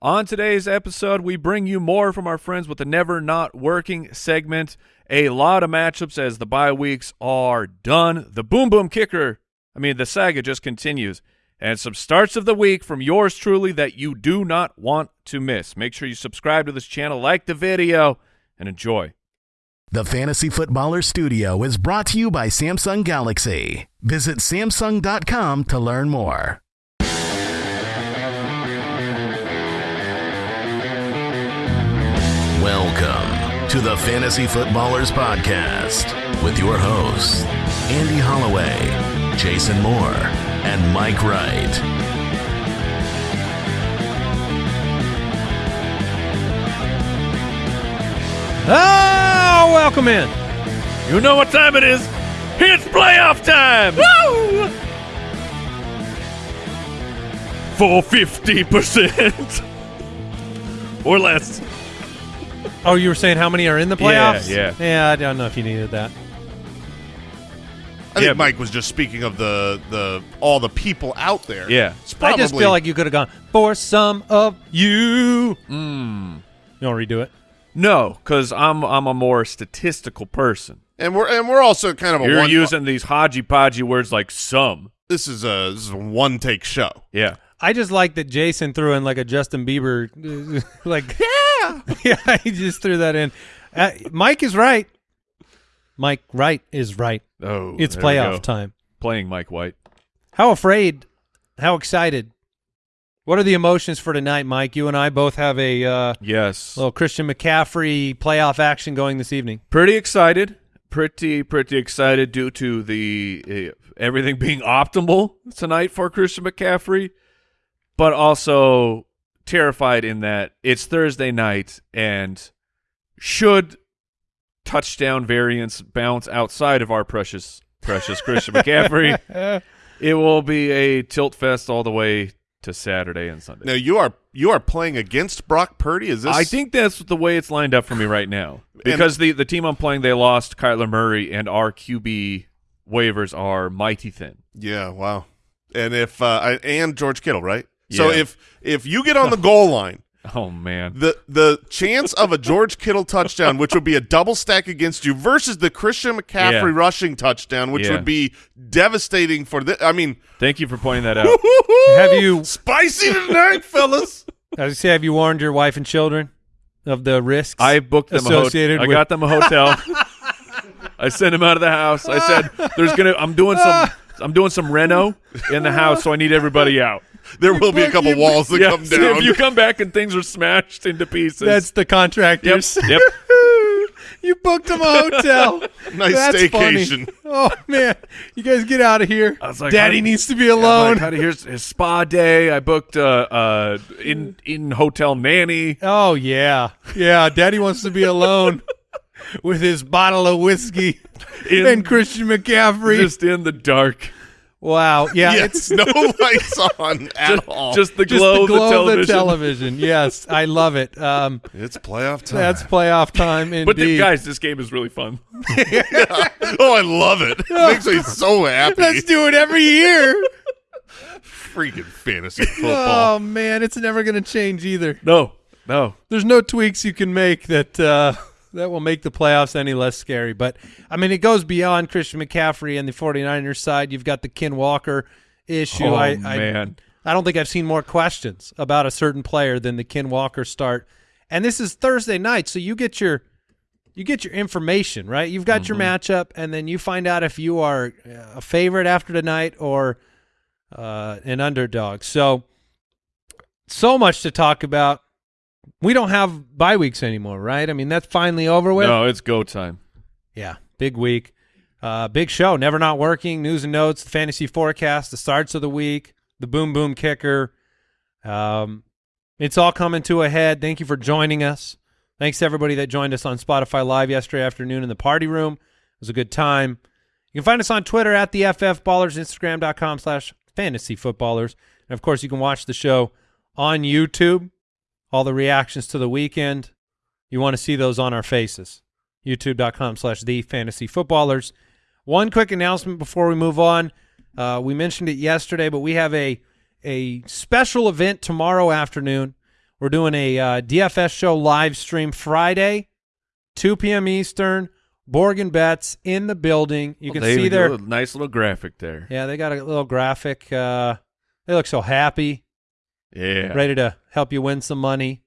On today's episode, we bring you more from our friends with the Never Not Working segment. A lot of matchups as the bye weeks are done. The Boom Boom Kicker, I mean, the saga just continues. And some starts of the week from yours truly that you do not want to miss. Make sure you subscribe to this channel, like the video, and enjoy. The Fantasy Footballer Studio is brought to you by Samsung Galaxy. Visit Samsung.com to learn more. Welcome to the Fantasy Footballers Podcast with your hosts, Andy Holloway, Jason Moore, and Mike Wright. Oh, welcome in. You know what time it is? It's playoff time! Woo! For 50% or less. Oh, you were saying how many are in the playoffs? Yeah, Yeah, I don't know if you needed that. I think Yeah, Mike was just speaking of the the all the people out there. Yeah. It's I probably, just feel like you could have gone for some of you. Mm. You want to redo it? No, because I'm I'm a more statistical person. and we're and we're also kind of a You're one. using these hodgy podgy words like some. this is a this is a one take show. Yeah. I just like that Jason threw in like a Justin Bieber, like yeah, yeah. He just threw that in. Uh, Mike is right. Mike Wright is right. Oh, It's there we go. playoff time. Playing Mike White. How afraid? How excited? What are the emotions for tonight, Mike? You and I both have a uh, Yes. little Christian McCaffrey playoff action going this evening. pretty excited. Pretty pretty excited due to the uh, everything being optimal tonight for Christian McCaffrey, but also terrified in that it's Thursday night and should touchdown variance bounce outside of our precious precious Christian McCaffrey, it will be a tilt fest all the way to Saturday and Sunday. Now you are you are playing against Brock Purdy. Is this? I think that's the way it's lined up for me right now. Because the the team I'm playing, they lost Kyler Murray, and our QB waivers are mighty thin. Yeah. Wow. And if uh, I, and George Kittle, right? So Yeah. if if you get on the goal line, Oh man, the the chance of a George Kittle touchdown, which would be a double stack against you, versus the Christian McCaffrey Yeah. rushing touchdown, which Yeah. would be devastating for the. I mean, thank you for pointing that out. Have you- spicy tonight, fellas? As I say, have you warned your wife and children of the risks? I booked them a hotel. Associated I got them a hotel. I sent them out of the house. I said, "There's gonna. I'm doing some. I'm doing some reno in the house, so I need everybody out. There will be a couple walls that Yeah, come down. if you come back and things are smashed into pieces, That's the yep, contractors. yep. you booked them a hotel. Nice That's staycation. funny. Oh man, you guys get out of here. I was like, Daddy how- needs to be Yeah, alone. Like, here's his spa day. I booked uh, uh in in hotel nanny. oh yeah, yeah. Daddy wants to be alone with his bottle of whiskey In- and Christian McCaffrey. Just in the dark. Wow. Yeah, yeah, it's no lights on at Just, all. just the just glow, the glow of the television. of the television. Yes, I love it. Um, it's playoff time. that's playoff time in But the, guys, this game is really fun. oh, I love it. It makes me so happy. Let's do it every year. Freaking fantasy football. oh man, it's never going to change either. No, no. There's no tweaks you can make that uh, that will make the playoffs any less scary. But I mean, it goes beyond Christian McCaffrey and the 49ers side. You've got the Ken Walker issue. Oh, I, man. I, I don't think I've seen more questions about a certain player than the Ken Walker start. And this is Thursday night, so you get your you get your information right. You've got your matchup, and then you find out if you are a favorite after tonight or uh, an underdog. So so much to talk about. We don't have bye weeks anymore, right? I mean, that's finally over with. No, it's go time. Yeah, big week, uh, big show. Never not working. News and notes, the fantasy forecast, the starts of the week, the boom boom kicker. Um, it's all coming to a head. Thank you for joining us. Thanks to everybody that joined us on Spotify Live yesterday afternoon in the party room. It was a good time. You can find us on Twitter at the FF Ballers, Instagram.com slash fantasy footballers. And of course, you can watch the show on YouTube. All the reactions to the weekend. You want to see those on our faces. YouTube.com slash the fantasy footballers. One quick announcement before we move on. Uh, we mentioned it yesterday, but we have a a special event tomorrow afternoon. We're doing a uh, DFS show live stream Friday, 2 p.m. Eastern. Borgen Bets in the building. You can They see their nice little graphic there. yeah. They got a little graphic. Uh, they look so happy, Yeah. ready to help you win some money.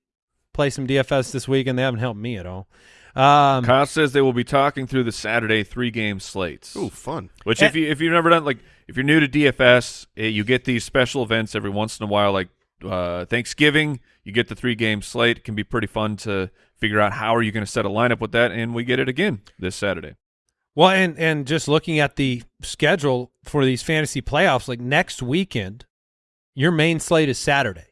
Play some DFS this week, and they haven't helped me at all. Um, Kyle says they will be talking through the Saturday three game slates. Ooh, fun. Which, Eh. if you if you've never done like if you're new to DFS, eh, you get these special events every once in a while, like uh, Thanksgiving. You get the three game slate. It can be pretty fun to figure out how are you going to set a lineup with that, and we get it again this Saturday. Well, and and just looking at the schedule for these fantasy playoffs, like next weekend, your main slate is Saturday.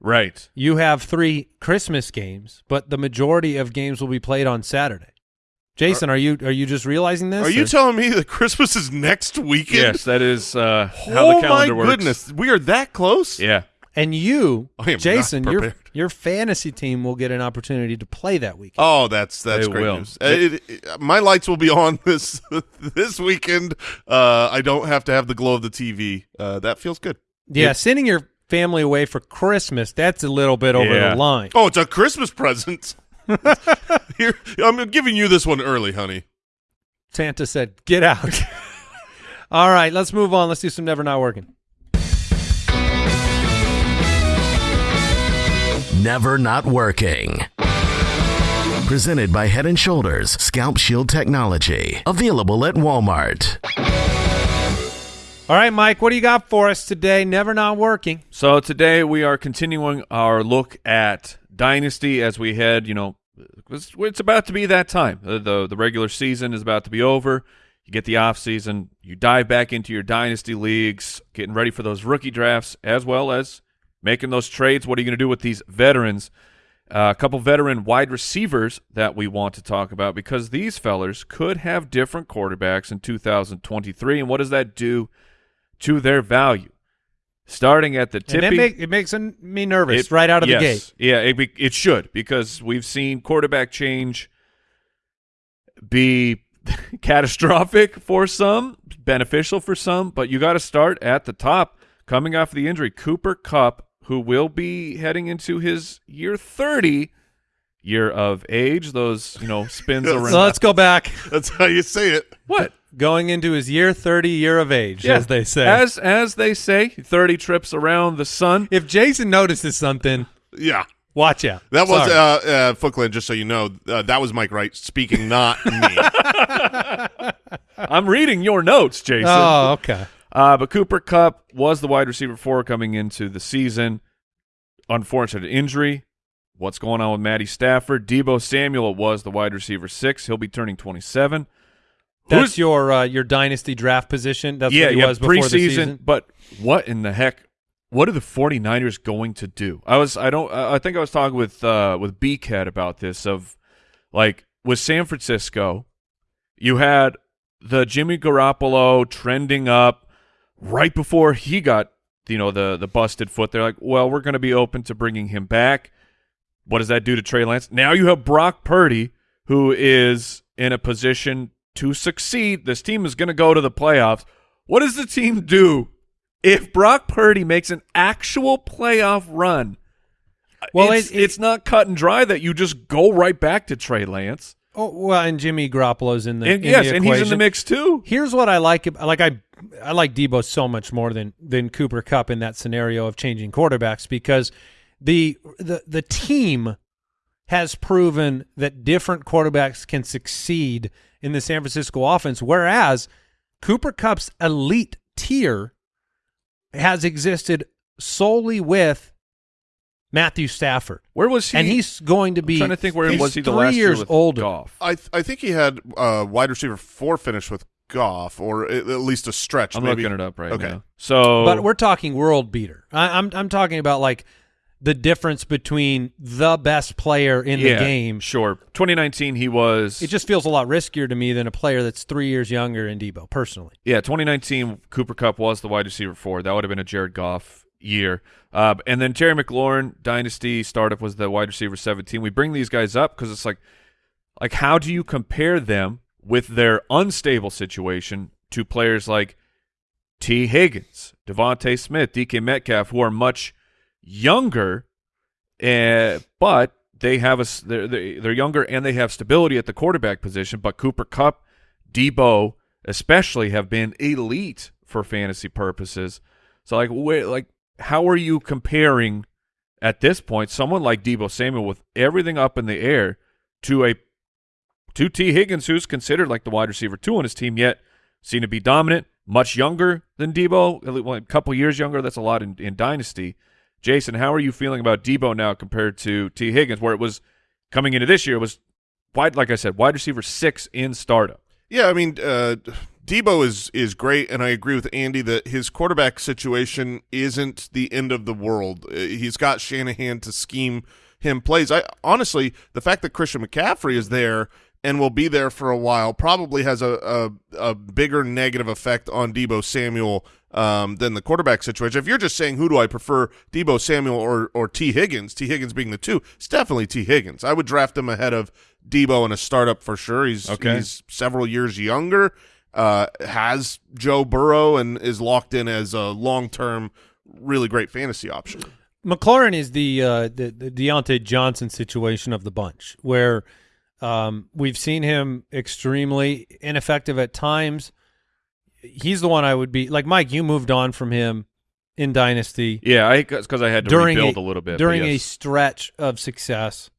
Right. You have three Christmas games, but the majority of games will be played on Saturday. Jason, are you are you just realizing this? Are you telling me that Christmas is next weekend? Yes, that is uh, how oh the calendar works. Oh my works. goodness, we are that close. Yeah. and you, I am not Jason, your your fantasy team will get an opportunity to play that weekend. Oh, that's that's They great will. news. Uh, it- it- my lights will be on this this weekend. Uh, I don't have to have the glow of the TV. Uh, that feels good. Yeah, sending your family away for Christmas, that's a little bit over Yeah. the line. Oh, it's a Christmas present. Here, I'm giving you this one early, honey. Santa said, "Get out." All right, let's move on. Let's do some never not working. Never Not Working. Presented by Head and Shoulders Scalp Shield Technology. Available at Walmart. All right, Mike, what do you got for us today? Never not working. So today we are continuing our look at Dynasty as we head, you know, it's, about to be that time. The, the the regular season is about to be over. You get the off season, you dive back into your Dynasty leagues, getting ready for those rookie drafts as well as making those trades. What are you going to do with these veterans? Uh, a couple veteran wide receivers that we want to talk about because these fellers could have different quarterbacks in 2023. And what does that do to their value? Starting at the And tippy. that make, it makes me nervous It- right out of yes. the gate. Yeah, it, be, it should because we've seen quarterback change be catastrophic for some, beneficial for some, but you got to start at the top. Coming off the injury, Cooper Kupp, who will be heading into his year 30 year of age, those, you know, spins around. So let's go back. That's how you say it. what? Going into his year 30 year of age, Yeah. as they say. As as they say, 30 trips around the sun. if Jason notices something, Yeah. watch out. That was Sorry. uh, uh, Footland. Just so you know, uh, that was Mike Wright speaking, not me. I'm reading your notes, Jason. oh, okay. Uh, but Cooper Kupp was the wide receiver four coming into the season. Unfortunate injury. What's going on with Matty Stafford? Deebo Samuel was the wide receiver six. He'll be turning 27. That's Who's- your uh, your dynasty draft position. That's yeah, what he yeah, was before preseason. the season. But what in the heck? What are the 49ers going to do? I was I don't I think I was talking with uh with Beakhead about this of like with San Francisco, you had the Jimmy Garoppolo trending up right before he got you know the the busted foot. They're like, well, we're going to be open to bringing him back. What does that do to Trey Lance? Now you have Brock Purdy, who is in a position to succeed. This team is going to go to the playoffs. What does the team do if Brock Purdy makes an actual playoff run? Well, it's, it- it- it's not cut and dry that you just go right back to Trey Lance. Oh, well, and Jimmy Garoppolo's in the And in yes, the and he's in the mix too. Here's what I like. Like I, I like Deebo so much more than than Cooper Kupp in that scenario of changing quarterbacks because the the the team has proven that different quarterbacks can succeed in the San Francisco offense, whereas Cooper Kupp's elite tier has existed solely with Matthew Stafford, Where was he? and he's going to be. I'm trying to think where he's was he the three last year years with older. Goff? I th- I think he had uh, wide receiver four finish with Goff, or at at least a stretch. I'm maybe. looking it up right Okay. now. So, But we're talking world beater. I, I'm I'm talking about like the difference between the best player in yeah, the game. Sure. 2019, he was. It just feels a lot riskier to me than a player that's three years younger in Deebo, personally. Yeah, 2019, Cooper Kupp was the wide receiver four. That would have been a Jared Goff year. Uh, and then Terry McLaurin, Dynasty startup, was the wide receiver 17. We bring these guys up because it's like, like, how do you compare them with their unstable situation to players like Tee Higgins, DeVonta Smith, DK Metcalf, who are much younger Uh, but they have a they're, they're younger and they have stability at the quarterback position. But Cooper Kupp, Deebo, especially, have been elite for fantasy purposes. So like, wait, like, how are you comparing at this point someone like Deebo Samuel with everything up in the air to a to Tee Higgins, who's considered like the wide receiver two on his team, yet seen to be dominant, much younger than Deebo, a couple years younger. That's a lot in, in dynasty. Jason, how are you feeling about Deebo now compared to Tee Higgins, where it was coming into this year it was wide, like I said, wide receiver six in startup. Yeah, I mean, uh, Deebo is is great, and I agree with Andy that his quarterback situation isn't the end of the world. Uh, He's got Shanahan to scheme him plays. I honestly, the fact that Christian McCaffrey is there and will be there for a while probably has a a, a bigger negative effect on Deebo Samuel um, than the quarterback situation. If you're just saying who do I prefer, Deebo Samuel or or Tee Higgins, Tee Higgins being the two, it's definitely Tee Higgins. I would draft him ahead of Deebo in a startup for sure. He's Okay. he's several years younger, uh, has Joe Burrow, and is locked in as a long term, really great fantasy option. McLaurin is the uh, the, the Diontae Johnson situation of the bunch, where um, we've seen him extremely ineffective at times. He's the one I would be like Mike. You moved on from him in Dynasty Yeah, I because I had to during rebuild a, a, little bit but during a stretch of success.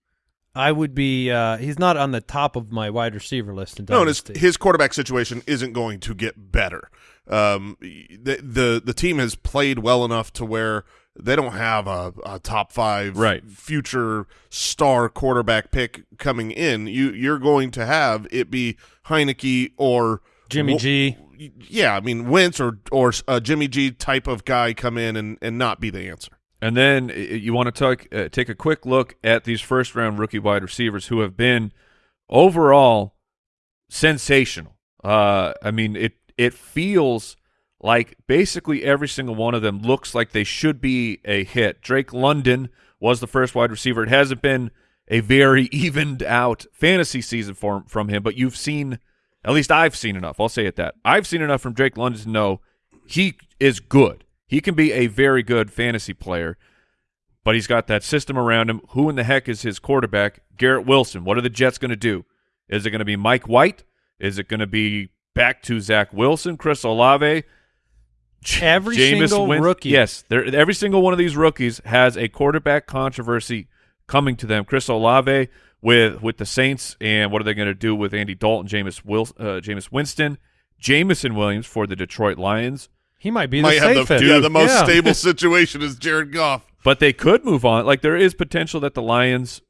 I would be. Uh, he's not on the top of my wide receiver list in No, and his, Dynasty. his quarterback situation isn't going to get better. Um, the, the the team has played well enough to where they don't have a, a top five Right. future star quarterback pick coming in. You you're going to have it be Heinicke or Jimmy G. Yeah, I mean Wentz or or a Jimmy G type of guy come in and and not be the answer. And then uh, you want to talk, uh, take a quick look at these first round rookie wide receivers who have been overall sensational. Uh, I mean, it it feels like basically every single one of them looks like they should be a hit. Drake London was the first wide receiver. It hasn't been a very evened out fantasy season for, from him, but you've seen, at least I've seen enough. I'll say it that I've seen enough from Drake London to know he is good. He can be a very good fantasy player, but he's got that system around him. Who in the heck is his quarterback? Garrett Wilson. What are the Jets going to do? Is it going to be Mike White? Is it going to be back to Zach Wilson, Chris Olave? J- Every Jameis single Win- rookie. Yes, they're- every single one of these rookies has a quarterback controversy coming to them. Chris Olave with with the Saints, and what are they going to do with Andy Dalton, Jameis Wil- uh, Jameis Winston, Jameson Williams for the Detroit Lions? He might be Might the have the, safest. yeah, the most Yeah. stable situation is Jared Goff. But they could move on. Like there is potential that the Lions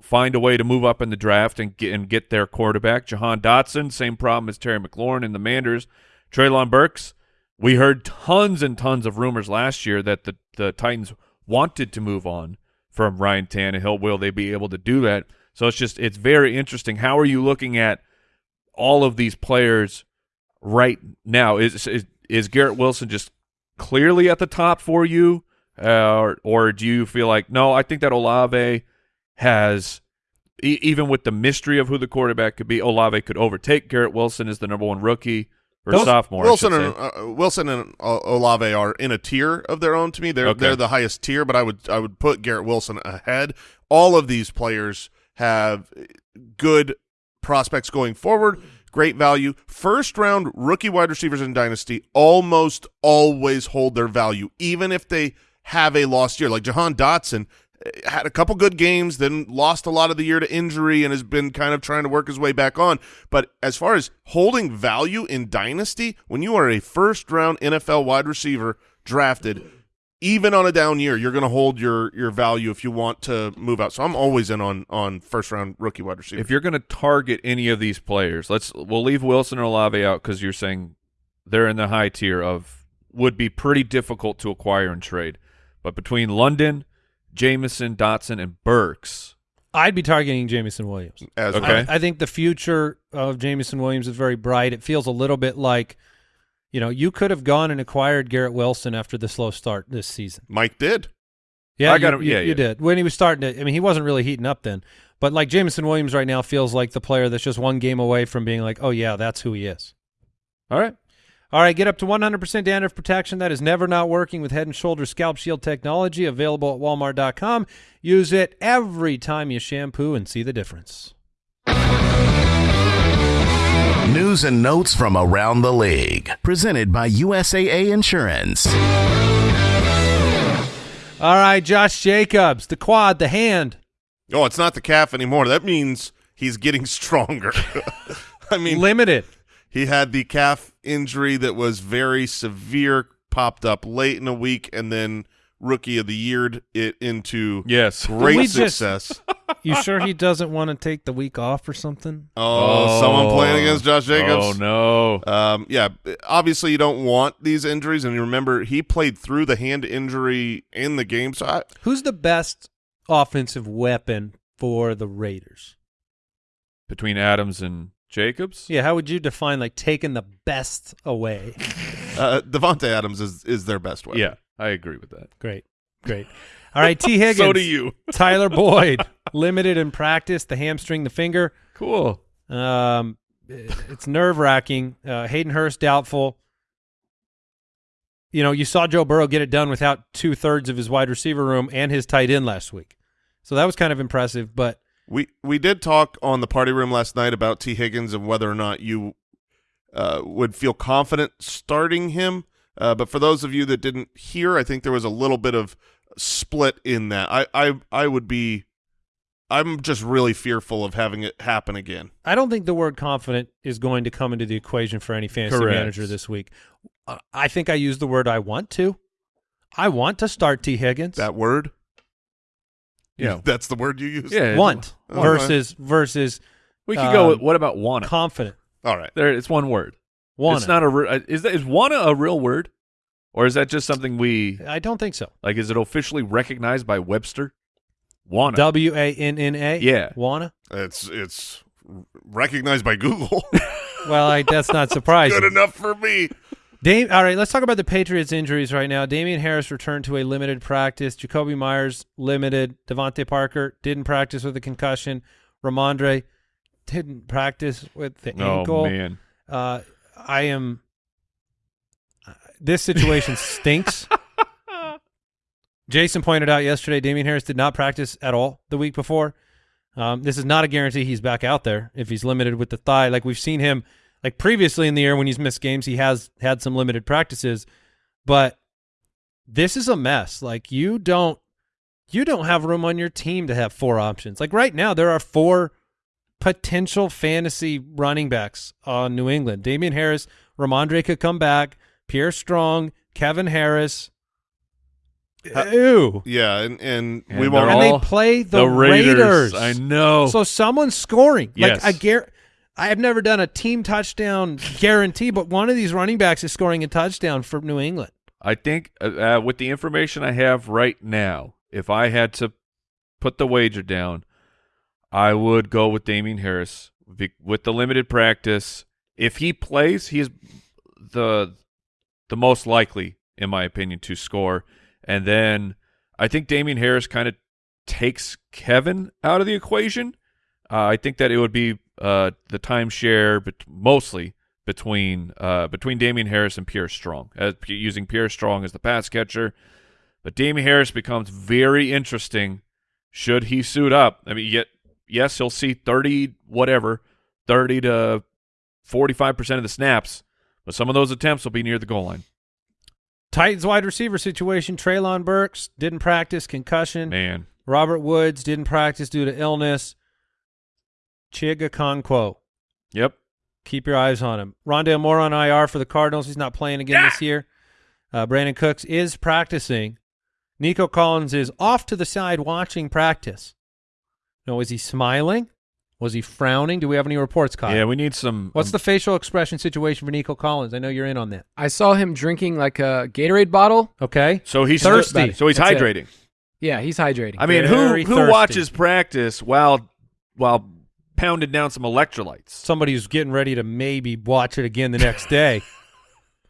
find a way to move up in the draft and get and get their quarterback. Jahan Dotson, same problem as Terry McLaurin and the Manders. Treylon Burks. We heard tons and tons of rumors last year that the the Titans wanted to move on from Ryan Tannehill. Will they be able to do that? So it's just it's very interesting. How are you looking at all of these players right now? Is is, is Garrett Wilson just clearly at the top for you? Uh, or, or do you feel like no? I think that Olave has, e- even with the mystery of who the quarterback could be, Olave could overtake Garrett Wilson as the number one rookie or Those- sophomore. Wilson and uh, Wilson and uh, Olave are in a tier of their own to me. They're Okay. they're the highest tier, but I would I would put Garrett Wilson ahead. All of these players have good prospects going forward, great value. First round rookie wide receivers in dynasty almost always hold their value, even if they have a lost year. Like Jahan Dotson had a couple good games, then lost a lot of the year to injury and has been kind of trying to work his way back on. But as far as holding value in dynasty, when you are a first round NFL wide receiver drafted, even on a down year, you're going to hold your your value if you want to move out. So I'm always in on on first round rookie wide receiver. if you're going to target any of these players, let's we'll leave Wilson or Olave out because you're saying they're in the high tier of would be pretty difficult to acquire and trade. But between London, Jameson, Dotson, and Burks, I'd be targeting Jameson Williams. as Okay. I, I think the future of Jameson Williams is very bright. It feels a little bit like, you know, you could have gone and acquired Garrett Wilson after the slow start this season. Mike did. Yeah, I got you, him- you- yeah, you did when he was starting to. I mean, he wasn't really heating up then, but like Jameson Williams right now feels like the player that's just one game away from being like, oh yeah, that's who he is. all right. All right, get up to 100% dandruff protection. That is never not working with Head & Shoulders Scalp Shield technology available at walmart.com. Use it every time you shampoo and see the difference. News and notes from around the league. Presented by USAA Insurance. All right, Josh Jacobs, the quad, the hand. Oh, it's not the calf anymore. That means he's getting stronger. I mean, limited. He had the calf injury that was very severe, popped up late in the week, and then rookie of the year it into Yes. great we just- success. You sure he doesn't want to take the week off or something? Oh, someone playing against Josh Jacobs. Oh no. Um, yeah, obviously you don't want these injuries, and you remember he played through the hand injury in the game. So I, Who's the best offensive weapon for the Raiders? Between Adams and Jacobs? Yeah, how would you define like taking the best away? uh, Davante Adams is is their best weapon. Yeah, I agree with that. Great, great. All right, Tee Higgins. So do you. Tyler Boyd, limited in practice, the hamstring, the finger. Cool. Um, it's nerve wracking. Uh, Hayden Hurst doubtful. You know, you saw Joe Burrow get it done without two thirds of his wide receiver room and his tight end last week, so that was kind of impressive. But We we did talk on the party room last night about Tee Higgins and whether or not you uh, would feel confident starting him. Uh, but for those of you that didn't hear, I think there was a little bit of split in that. I I I would be. I'm just really fearful of having it happen again. I don't think the word confident is going to come into the equation for any fantasy Correct. manager this week. Uh, I think I use the word I want to. I want to start Tee Higgins. That word, Yeah. that's the word you use. Yeah. want Okay. versus versus We could go Um, with what about wanna? confident. All right. there it's one word. Wanna. It's not a uh, is that is wanna a real word? Or is that just something we I don't think so. like is it officially recognized by Webster? Wanna. W A N N A. Yeah. Wanna. It's it's recognized by Google. Well, I, that's not surprising. Good enough for me. Dame, all right, let's talk about the Patriots' injuries right now. Damien Harris returned to a limited practice. Jakobi Meyers limited. DeVante Parker didn't practice with a concussion. Rhamondre didn't practice with the oh ankle. man. Uh, I am. uh, This situation stinks. Jason pointed out yesterday Damien Harris did not practice at all the week before. Um, this is not a guarantee he's back out there if he's limited with the thigh. Like we've seen him, like previously in the year when he's missed games, he has had some limited practices, but this is a mess. Like you don't, you don't have room on your team to have four options. Like right now, there are four potential fantasy running backs on New England. Damien Harris, Rhamondre could come back, Pierre Strong, Kevin Harris. Ha- Ew. Yeah, and and, And we they're won't. And they play the, the Raiders. Raiders. I know. So someone's scoring. Yes. Like I gar- I have never done a team touchdown guarantee, but one of these running backs is scoring a touchdown for New England. I think uh, uh, with the information I have right now, if I had to put the wager down, I would go with Damien Harris with the limited practice. If he plays, he is the the most likely, in my opinion, to score. And then I think Damien Harris kind of takes Kevin out of the equation. Uh, I think that it would be uh, the timeshare, but mostly between uh, between Damien Harris and Pierre Strong, p- using Pierre Strong as the pass catcher. But Damien Harris becomes very interesting should he suit up. I mean, yet yes, he'll see thirty whatever, thirty to forty five percent of the snaps, but some of those attempts will be near the goal line. Titans wide receiver situation: Treylon Burks didn't practice, concussion. Man, Robert Woods didn't practice due to illness. Chig Okonkwo, yep, keep your eyes on him. Rondale Moore on IR for the Cardinals. He's not playing again this year. Uh, Brandin Cooks is practicing. Nico Collins is off to the side watching practice. No, is he smiling? Was he frowning? Do we have any reports, Kyle? yeah, we need some. What's um, the facial expression situation for Nico Collins? I know you're in on that. I saw him drinking like a Gatorade bottle. Okay. so he's Thirsty. So he's That's it. hydrating. Yeah, he's hydrating. I mean, Very who who thirsty. watches practice while while pounding down some electrolytes? Somebody who's getting ready to maybe watch it again the next day.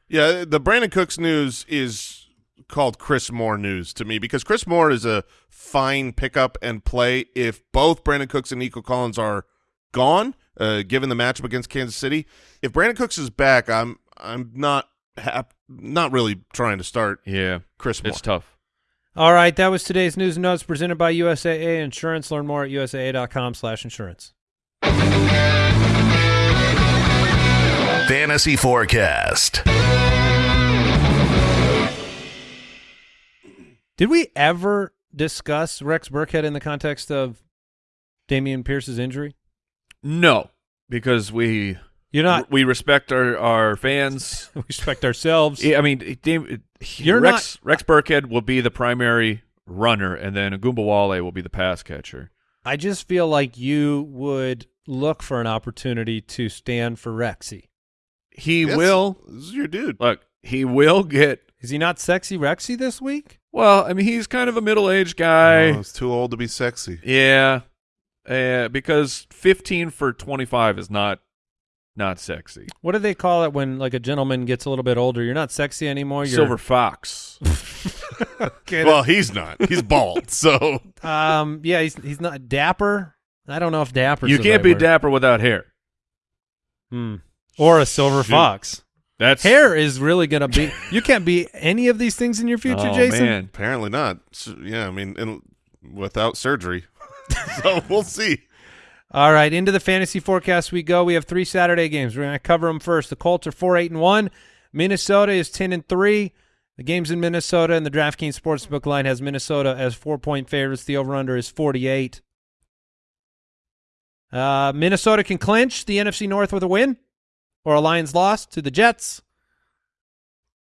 Yeah, the Brandin Cooks news is called Chris Moore news to me because Chris Moore is a fine pickup and play if both Brandin Cooks and Nico Collins are gone, uh, given the matchup against Kansas City. If Brandin Cooks is back, I'm I'm not not really trying to start Yeah, Chris Moore. it's tough. All right, that was today's news and notes presented by USAA Insurance. Learn more at usaa.com slash insurance. Fantasy Forecast. Did we ever discuss Rex Burkhead in the context of Dameon Pierce's injury? No, because we You're not. we respect our our fans. We respect ourselves. Yeah, I mean, Dame, You're Rex Rex Burkhead will be the primary runner, and then Ogunbowale will be the pass catcher. I just feel like you would look for an opportunity to stand for Rexy. He Yes, will This is your dude. look. He will get. Is he not sexy Rexy this week? Well, I mean, he's kind of a middle aged guy. Oh, it's too old to be sexy. Yeah, uh, because fifteen for twenty five is not not sexy. What do they call it when like a gentleman gets a little bit older? You're not sexy anymore. You're, Silver fox. Okay, Well, he's not. He's bald. So um, yeah, he's he's not dapper. I don't know if dapper. you can't be dapper without hair. Hmm. Or a silver Shoot. fox. That's Hair is really gonna be. You can't be any of these things in your future, oh, Jason. Man. apparently not. So, yeah, I mean, and without surgery. so we'll see. All right, into the fantasy forecast we go. We have three Saturday games. We're going to cover them first. The Colts are four eight and one. Minnesota is ten and three. The games in Minnesota and the DraftKings Sportsbook line has Minnesota as four point favorites. The over under is forty eight. Uh, Minnesota can clinch the NFC North with a win or a Lions loss to the Jets.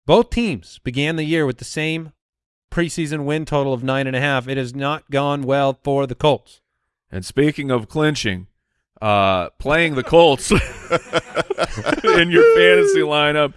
Both teams began the year with the same preseason win total of nine and a half. It has not gone well for the Colts. And speaking of clinching, uh, playing the Colts in your fantasy lineup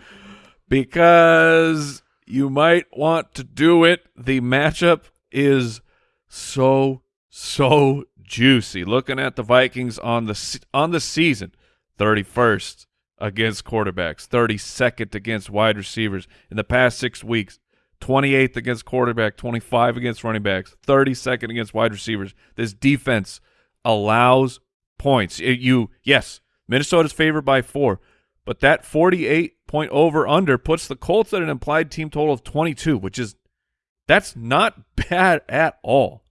because you might want to do it. The matchup is so so juicy. Looking at the Vikings on the on the season, thirty first against quarterbacks, thirty second against wide receivers in the past six weeks. 28th against quarterback, 25 against running backs, 32nd against wide receivers. This defense allows points. It- you yes, Minnesota's favored by 4, but that 48 point over under puts the Colts at an implied team total of 22, which is that's not bad at all.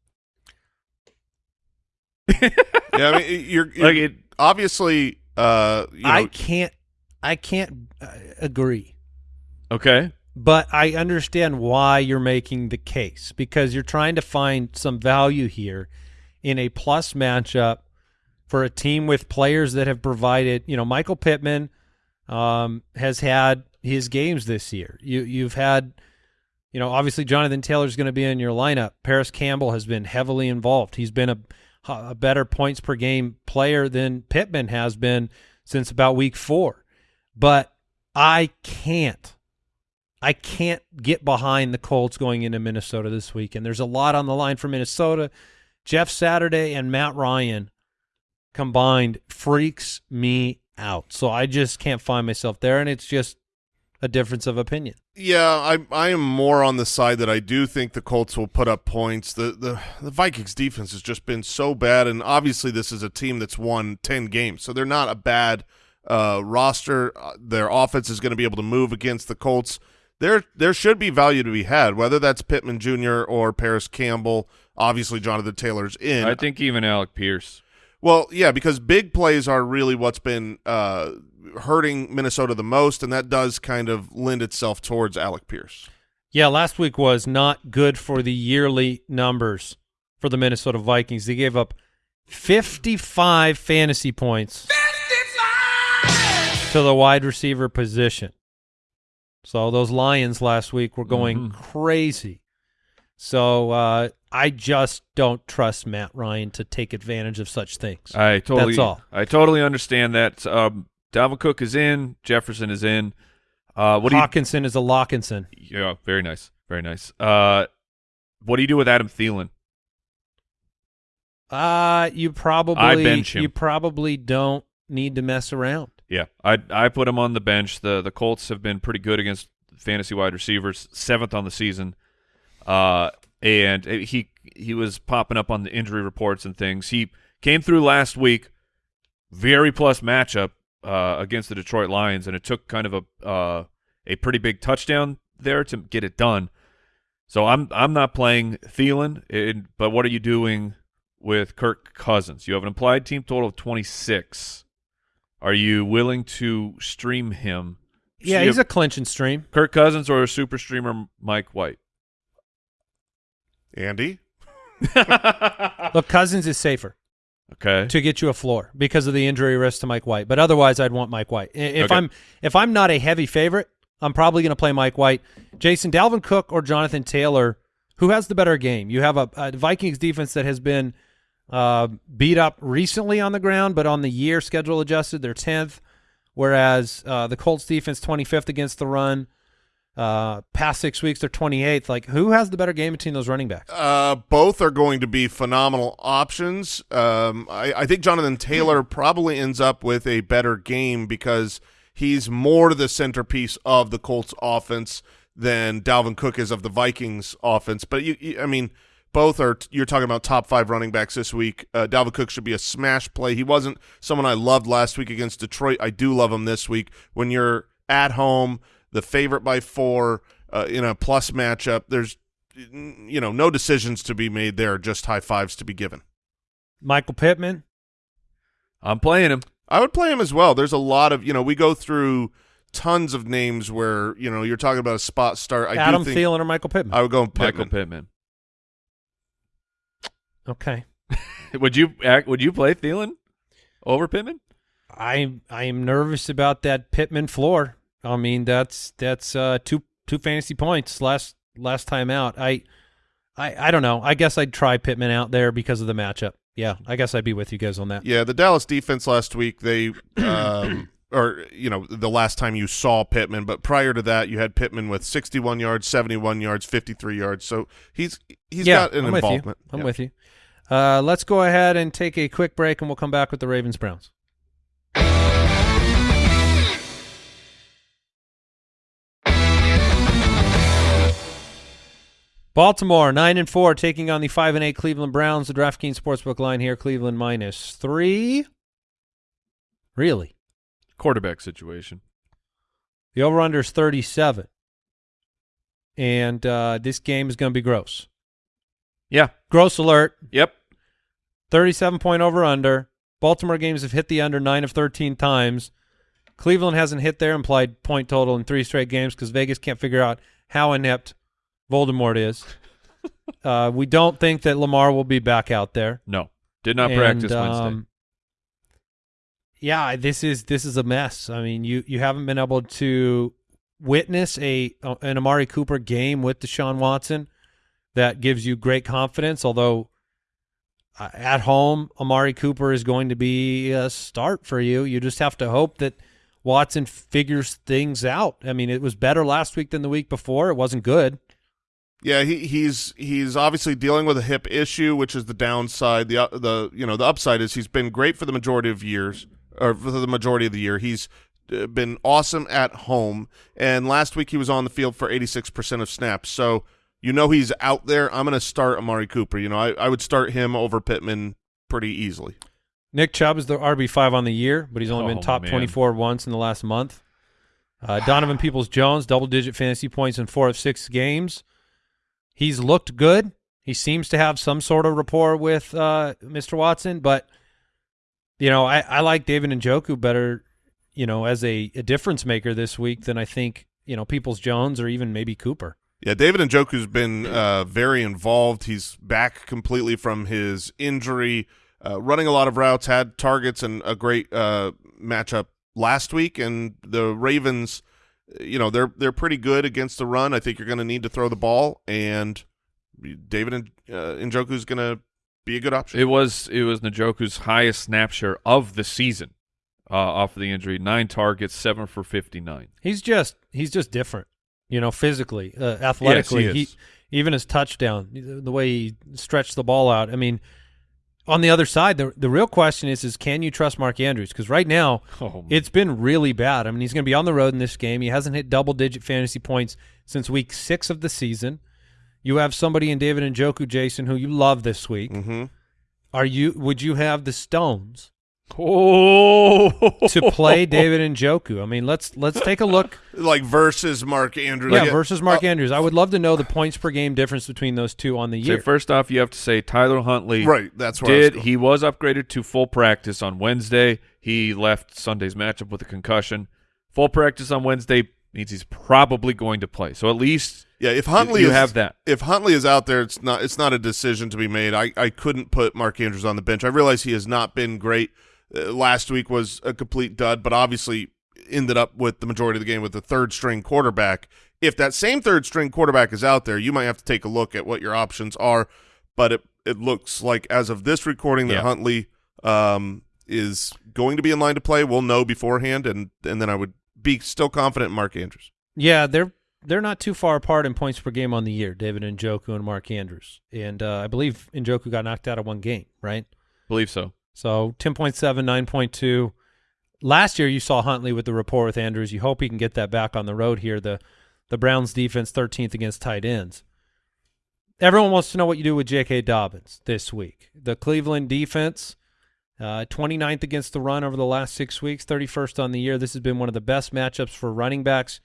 Yeah, I mean, you're, you're Like it obviously. Uh, you know, I can't I can't uh, agree. okay. But I understand why you're making the case because you're trying to find some value here in a plus matchup for a team with players that have provided, you know, Michael Pittman um, has had his games this year. You you've had you know, obviously Jonathan Taylor's going to be in your lineup. Parris Campbell has been heavily involved. He's been a a better points per game player than Pittman has been since about week 4. But I can't I can't get behind the Colts going into Minnesota this week. And there's a lot on the line for Minnesota. Jeff Saturday and Matt Ryan combined freaks me out. So I just can't find myself there. And it's just a difference of opinion. Yeah, I I am more on the side that I do think the Colts will put up points. The the the Vikings defense has just been so bad, and obviously this is a team that's won ten games, so they're not a bad uh, roster. Uh, Their offense is going to be able to move against the Colts. There there should be value to be had, whether that's Pittman Jr. or Parris Campbell. Obviously, Jonathan Taylor's in. I think even Alec Pierce. Well, yeah, because big plays are really what's been uh, hurting Minnesota the most, and that does kind of lend itself towards Alec Pierce. Yeah, last week was not good for the yearly numbers for the Minnesota Vikings. They gave up 55 fantasy points to the wide receiver position. So those Lions last week were going Mhm. crazy. So uh, I just don't trust Matt Ryan to take advantage of such things. I totally That's all. I totally understand that. Um, Dalvin Cook is in. Jefferson is in. Uh, what do you? Hockenson is a Lockinson. Yeah, very nice, very nice. Uh, what do you do with Adam Thielen? Uh, you probably I bench him. you probably don't need to mess around. Yeah, I I put him on the bench. the The Colts have been pretty good against fantasy wide receivers, seventh on the season. Uh, and he he was popping up on the injury reports and things. He came through last week, very plus matchup uh, against the Detroit Lions, and it took kind of a uh, a pretty big touchdown there to get it done. So I'm I'm not playing Thielen, it, but what are you doing with Kirk Cousins? You have an implied team total of 26. Are you willing to stream him? Yeah, he's a clinch and stream. Kirk Cousins or a super streamer Mike White. Andy? Look, Cousins is safer Okay. to get you a floor because of the injury risk to Mike White. But otherwise, I'd want Mike White. If Okay. I'm if I'm not a heavy favorite, I'm probably going to play Mike White. Jason Dalvin Cook or Jonathan Taylor, who has the better game? You have a, a Vikings defense that has been uh, beat up recently on the ground, but on the year schedule adjusted, they're tenth. Whereas uh, the Colts defense 25th against the run. Uh, past six weeks, they're 28th. Like, who has the better game between those running backs? Uh, both are going to be phenomenal options. Um, I, I think Jonathan Taylor probably ends up with a better game because he's more the centerpiece of the Colts offense than Dalvin Cook is of the Vikings offense. But you, you I mean, both are. You're talking about top five running backs this week. Uh, Dalvin Cook should be a smash play. He wasn't someone I loved last week against Detroit. I do love him this week. When you're at home, the favorite by four uh, in a plus matchup, there's you know no decisions to be made there, just high fives to be given. Michael Pittman. I'm playing him. I would play him as well. There's a lot of you know we go through tons of names where you know you're talking about a spot start. I Adam do think Thielen or Michael Pittman? I would go with Michael Pittman. Pittman. okay. Would you act? Would you play Thielen over Pittman? I I am nervous about that Pittman floor. I mean, that's that's uh, two two fantasy points last last time out. I I I don't know. I guess I'd try Pittman out there because of the matchup. Yeah, I guess I'd be with you guys on that. Yeah, the Dallas defense last week they um, or you know the last time you saw Pittman, but prior to that you had Pittman with 61 yards, 71 yards, 53 yards. So he's he's yeah, got an I'm involvement. With you. I'm Yeah. with you. Uh, let's go ahead and take a quick break, and we'll come back with the Ravens Browns. Baltimore nine and four taking on the five and eight Cleveland Browns. The DraftKings Sportsbook line here: Cleveland minus three. Really, Quarterback situation. the over under is thirty seven, and uh, this game is going to be gross. Yeah. Gross alert! Yep. 37 point over under. Baltimore games have hit the under 9 of 13 times. Cleveland hasn't hit their implied point total in three straight games because Vegas can't figure out how inept Voldemort is. uh, we don't think that Lamar will be back out there. No. Did not And, practice Wednesday. um, yeah, this is this is a mess. I mean, you you haven't been able to witness a an Amari Cooper game with Deshaun Watson that gives you great confidence. Although uh, at home, Amari Cooper is going to be a start for you. You just have to hope that Watson figures things out. I mean, it was better last week than the week before. It wasn't good. Yeah, he, he's he's obviously dealing with a hip issue, which is the downside. The uh, the you know the upside is he's been great for the majority of years, or for the majority of the year. He's been awesome at home, and last week he was on the field for eighty six percent of snaps. So you know he's out there. I'm going to start Amari Cooper. You know I, I would start him over Pittman pretty easily. Nick Chubb is the RB five on the year, but he's only Oh, been top man. twenty four once in the last month. Uh, Donovan Peoples Jones, double digit fantasy points in four of six games. He's looked good. He seems to have some sort of rapport with uh, Mr. Watson, but you know, I, I like David and Njoku better, you know, as a, a difference maker this week than I think, you know, Peoples Jones or even maybe Cooper. Yeah, David and Njoku's been uh, very involved. He's back completely from his injury, uh, running a lot of routes, had targets and a great uh, matchup last week. And the Ravens, you know, they're they're pretty good against the run. I think you're going to need to throw the ball, and David and uh, Njoku's going to be a good option. It was it was Njoku's highest snap share of the season uh, off of the injury. Nine targets, seven for fifty nine. He's just he's just different, you know, physically, uh, athletically. Yes, he is. even his touchdown, the the way he stretched the ball out. I mean, on the other side, the the real question is is can you trust Mark Andrews? Because right now Oh, it's been really bad. I mean, he's going to be on the road in this game. He hasn't hit double digit fantasy points since week six of the season. You have somebody in David Njoku, Jason, who you love this week. hmm Are you? Would you have the Stones Oh, to play David Njoku. I mean, let's let's take a look. Like versus Mark Andrews. Yeah, Like, versus Mark uh, Andrews. I would love to know the points per game difference between those two on the So year. first off, you have to say Tyler Huntley Right, that's where I was did he was upgraded to full practice on Wednesday. He left Sunday's matchup with a concussion. Full practice on Wednesday means he's probably going to play. So at least Yeah, if Huntley you is, have that. If Huntley is out there, it's not it's not a decision to be made. I, I couldn't put Mark Andrews on the bench. I realize he has not been great. Uh, last week was a complete dud, but obviously ended up with the majority of the game with the third string quarterback. If that same third string quarterback is out there, you might have to take a look at what your options are. But it it looks like as of this recording that Yeah. Huntley um, is going to be in line to play. We'll know beforehand, and and then I would be still confident in Mark Andrews. yeah, they're they're not too far apart in points per game on the year. David Njoku and Mark Andrews, and uh, I believe Njoku got knocked out of one game, right? believe so. So 10.7, 9.2. Last year you saw Huntley with the rapport with Andrews. You hope he can get that back on the road here. The the Browns defense 13th against tight ends. Everyone wants to know what you do with J.K. Dobbins this week. The Cleveland defense, uh, 29th against the run over the last six weeks, 31st on the year. This has been one of the best matchups for running backs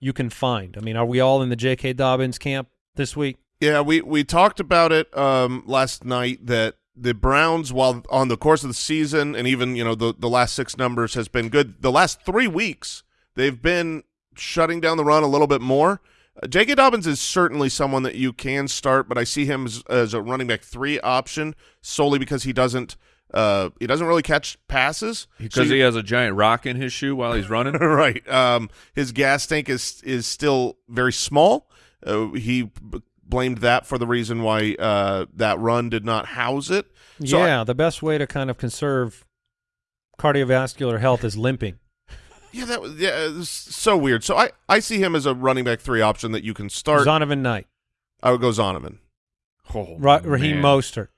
you can find. I mean, are we all in the J.K. Dobbins camp this week? Yeah, we we talked about it um, last night that the Browns, while on the course of the season and even you know the the last six numbers has been good. The last three weeks they've been shutting down the run a little bit more. Uh, J.K. Dobbins is certainly someone that you can start, but I see him as, as a running back three option solely because he doesn't uh, he doesn't really catch passes Because you- he has a giant rock in his shoe while he's running. right. Um, his gas tank is is still very small. Uh, he blamed that for the reason why uh, that run did not house it. So I- yeah, the best way to kind of conserve cardiovascular health is limping. yeah, that was yeah, it's so weird. So I, I see him as a running back three option that you can start. Zonovan Knight, I would go Zonovan. Oh, Ra- Raheem man. Mostert.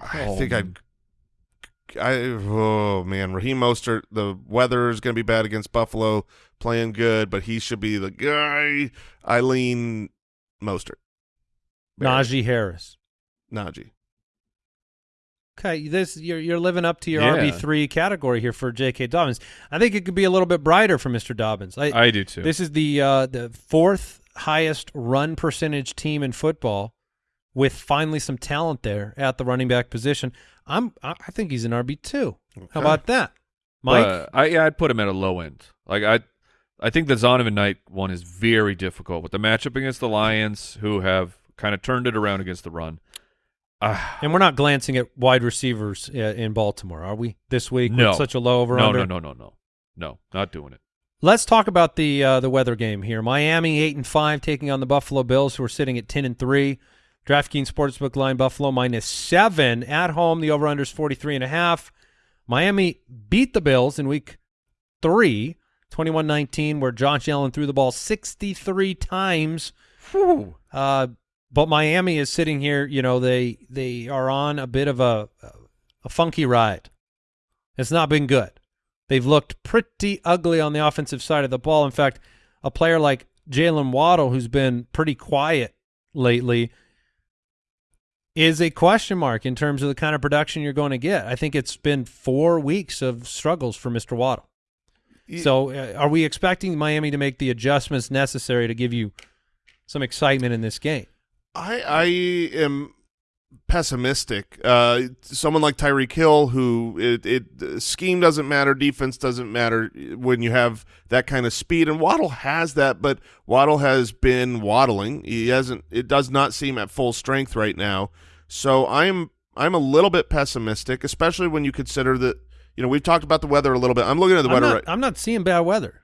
I Oh, think I'd. I oh man, Raheem Mostert. The weather is going to be bad against Buffalo. Playing good, but he should be the guy. Eileen Mostert. Najee Harris. Najee. Okay, this you're you're living up to your Yeah. RB three category here for J.K. Dobbins. I think it could be a little bit brighter for Mr. Dobbins. I, I do too. this is the uh, the fourth highest run percentage team in football, with finally some talent there at the running back position. I'm I I think he's an RB two. How about that, Mike? But, I yeah, I'd put him at a low end. Like I, I think the Zonovan Knight one is very difficult with the matchup against the Lions, who have kind of turned it around against the run. Ah, and we're not glancing at wide receivers uh, in Baltimore, are we? This week, with No. such a low over no, under. no, no, no, no, no, not doing it. Let's talk about the uh, the weather game here. Miami eight and five taking on the Buffalo Bills, who are sitting at ten and three. DraftKings Sportsbook line Buffalo minus seven at home. The over under is forty three and a half. Miami beat the Bills in week three, 21-19, where Josh Allen threw the ball sixty three times. Uh, but Miami is sitting here. You know they they are on a bit of a a funky ride. It's not been good. They've looked pretty ugly on the offensive side of the ball. In fact, a player like Jalen Waddle, who's been pretty quiet lately, is a question mark in terms of the kind of production you're going to get. I think it's been four weeks of struggles for Mr. Waddle. So, uh, are we expecting Miami to make the adjustments necessary to give you some excitement in this game? I I am pessimistic. Uh, someone like Tyreek Hill, who it, it scheme doesn't matter, defense doesn't matter when you have that kind of speed, and Waddle has that, but Waddle has been waddling. He hasn't. It does not seem at full strength right now. So I'm I'm a little bit pessimistic, especially when you consider that. You know, we've talked about the weather a little bit. I'm looking at the I'm weather. not, right, I'm not seeing bad weather.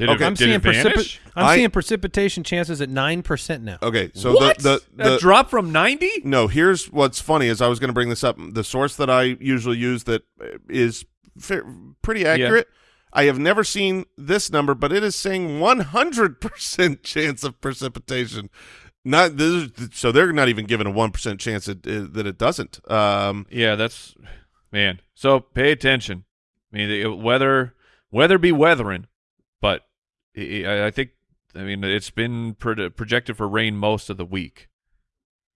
Did Okay. it, I'm did seeing it precipi- I'm I- seeing precipitation chances at nine percent now. okay, so what? the the, that the drop from ninety? No, here's what's funny is I was going to bring this up. The source that I usually use that is fa- pretty accurate. I have never seen this number, but it is saying 100% chance of precipitation. Not this is, so they're not even given a 1% chance that, uh, that it doesn't. Um, Yeah, that's man. So pay attention. I mean, the weather, weather be weathering, but I, I- I think I mean it's been pro- projected for rain most of the week.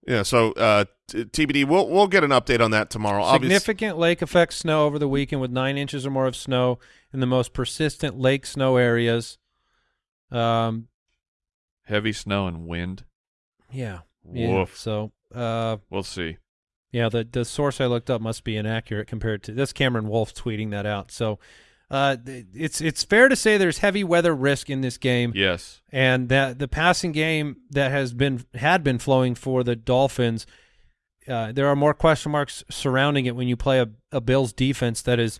Yeah, so uh, TBD, we'll we'll get an update on that tomorrow. Obvious- Significant lake effect snow over the weekend with nine inches or more of snow in the most persistent lake snow areas. Um, Heavy snow and wind. yeah. yeah. Woof. So, uh, We'll see. yeah, the the source I looked up must be inaccurate compared to this. Cameron Wolfe tweeting that out. So, uh, it's it's fair to say there's heavy weather risk in this game. Yes. and that the passing game that has been had been flowing for the Dolphins, uh, there are more question marks surrounding it when you play a, a Bills defense that is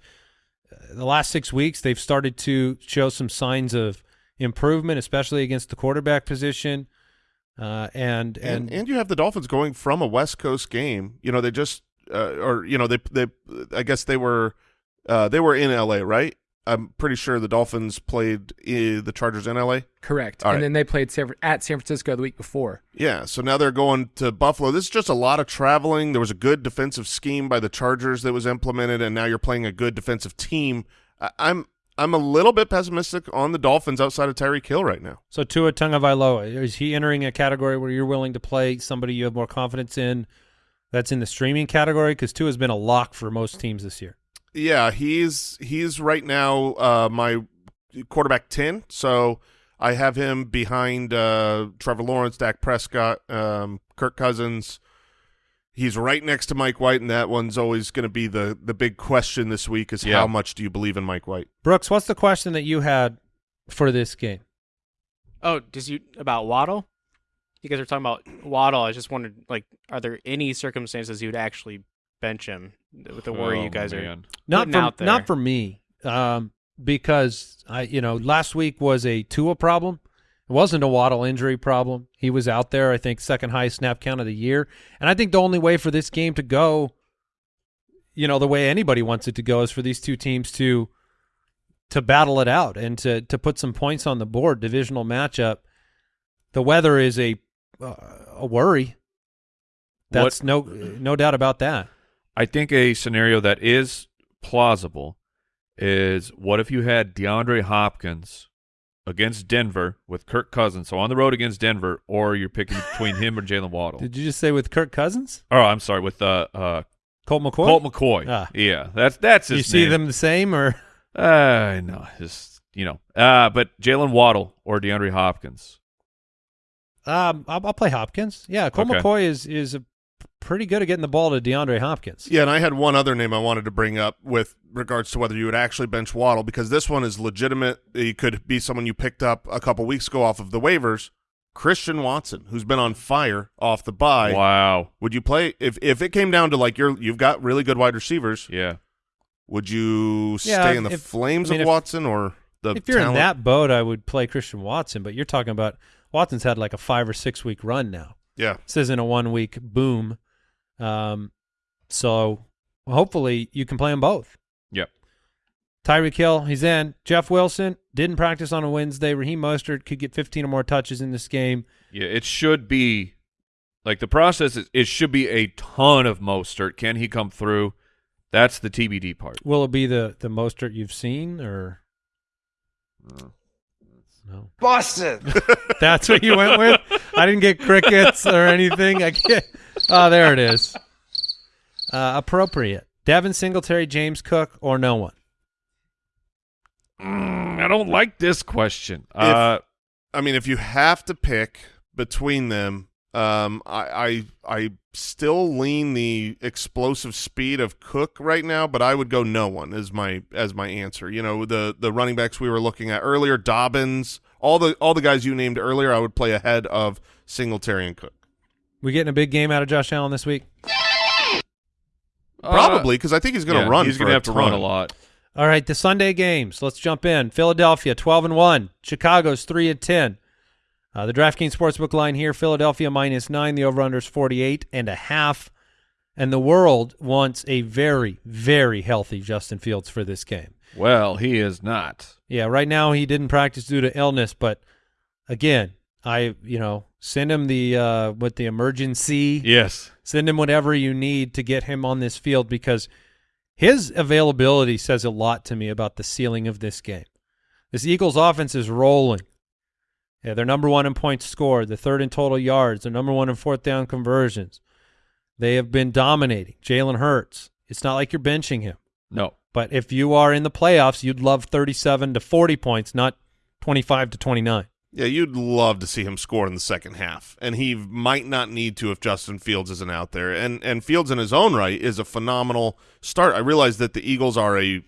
uh, the last six weeks they've started to show some signs of improvement, especially against the quarterback position. Uh, and, and and and you have the Dolphins going from a West Coast game. You know, they just uh, or you know they they I guess they were uh, they were in L.A. right. I'm pretty sure the Dolphins played uh, the Chargers in L.A. Correct. All and right. then they played San, at San Francisco the week before. Yeah, so now they're going to Buffalo. This is just a lot of traveling. There was a good defensive scheme by the Chargers that was implemented, and now you're playing a good defensive team. I, I'm I'm a little bit pessimistic on the Dolphins outside of Tyreek Hill right now. so Tua Tagovailoa is he entering a category where you're willing to play somebody you have more confidence in? That's in the streaming category because Tua has been a lock for most teams this year. Yeah, he's he's right now uh, my quarterback ten. So I have him behind uh, Trevor Lawrence, Dak Prescott, um, Kirk Cousins. He's right next to Mike White, and that one's always going to be the the big question this week: is Yeah. how much do you believe in Mike White? Brooks, what's the question that you had for this game? Oh, does you about Waddle? You guys are talking about Waddle. I just wondered, like, are there any circumstances you'd actually bench him with the worry Oh, you guys are? Not putting for out there. not for me, um, because I you know last week was a Tua problem. It wasn't a Waddle injury problem. He was out there. I think second highest snap count of the year, and I think the only way for this game to go, you know, the way anybody wants it to go, is for these two teams to to battle it out and to to put some points on the board. Divisional matchup. The weather is a uh, a worry. That's no no doubt about that. I think a scenario that is plausible is what if you had DeAndre Hopkins against Denver with Kirk Cousins, so on the road against Denver, or you're picking between him or Jalen Waddle. Did you just say with Kirk Cousins, oh, I'm sorry, with uh, uh, Colt McCoy? Colt McCoy. Ah. Yeah, that's that's his you see name. them the same or Uh, no, just you know. Uh, but Jalen Waddle or DeAndre Hopkins. um I'll, I'll play Hopkins. Yeah, Colt Okay. McCoy is is a, pretty good at getting the ball to DeAndre Hopkins. Yeah, and I had one other name I wanted to bring up with regards to whether you would actually bench Waddle because this one is legitimate. He could be someone you picked up a couple weeks ago off of the waivers. Christian Watson, who's been on fire off the bye. Wow. Would you play if if it came down to like you're you've got really good wide receivers? Yeah. Would you Yeah, stay in the if- flames I mean, of if- Watson or the If you're in that boat, I would play Christian Watson. But you're talking about Watson's had like a five or six week run now. Yeah, This isn't a one week boom. Um, so hopefully you can play them both. Yep. Tyreek Hill, he's in. Jeff Wilson didn't practice on a Wednesday. Raheem Mostert could get 15 or more touches in this game. Yeah. It should be like the process is it should be a ton of Mostert. Can he come through? That's the TBD part. Will it be the the Mostert you've seen or no? Boston. That's what you went with. I didn't get crickets or anything. I get. Oh, there it is. Uh, appropriate. Devin Singletary, James Cook, or no one. Mm, I don't like this question. uh, I mean, if you have to pick between them, um, I, I I still lean the explosive speed of Cook right now, but I would go no one as my as my answer. You know, the the running backs we were looking at earlier, Dobbins, all the all the guys you named earlier, I would play ahead of Singletary and Cook. We getting a big game out of Josh Allen this week. Probably because I think he's going to yeah, run. He's gonna have to run a lot. All right, the Sunday games. Let's jump in. Philadelphia, twelve and one. Chicago's three and ten. Uh, the DraftKings Sportsbook line here: Philadelphia minus nine. The over/under is forty-eight and a half. And the world wants a very, very healthy Justin Fields for this game. Well, he is not. Yeah, right now he didn't practice due to illness, but again, I you know send him the uh, with the emergency. Yes. Send him whatever you need to get him on this field because his availability says a lot to me about the ceiling of this game. This Eagles offense is rolling, Yeah, they're number one in points scored. They're third in total yards. They're number one in fourth down conversions. They have been dominating. Jalen Hurts. It's not like you're benching him. No. But if you are in the playoffs, you'd love 37 to 40 points, not 25 to 29. Yeah, you'd love to see him score in the second half, and he might not need to if Justin Fields isn't out there. And and Fields in his own right is a phenomenal start. I realize that the Eagles are a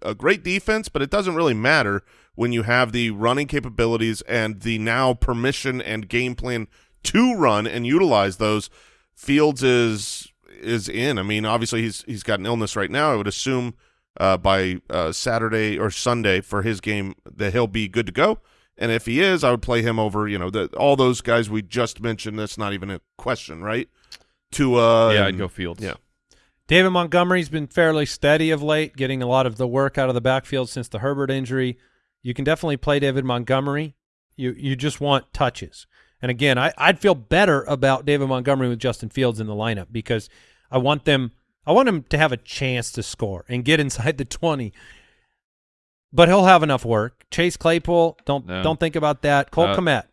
a great defense, but it doesn't really matter when you have the running capabilities and the now permission and game plan to run and utilize those. Fields is is in. I mean, obviously he's he's got an illness right now. I would assume uh, by uh, Saturday or Sunday for his game that he'll be good to go. And if he is, I would play him over, you know, the, all those guys we just mentioned. That's not even a question, right? To uh, yeah, I'd go Fields. Yeah. David Montgomery's been fairly steady of late, getting a lot of the work out of the backfield since the Herbert injury. You can definitely play David Montgomery. You you just want touches. And again, I, I'd feel better about David Montgomery with Justin Fields in the lineup because I want them I want him to have a chance to score and get inside the twenty but he'll have enough work. Chase Claypool, don't No. don't think about that. Cole Uh, Kmet.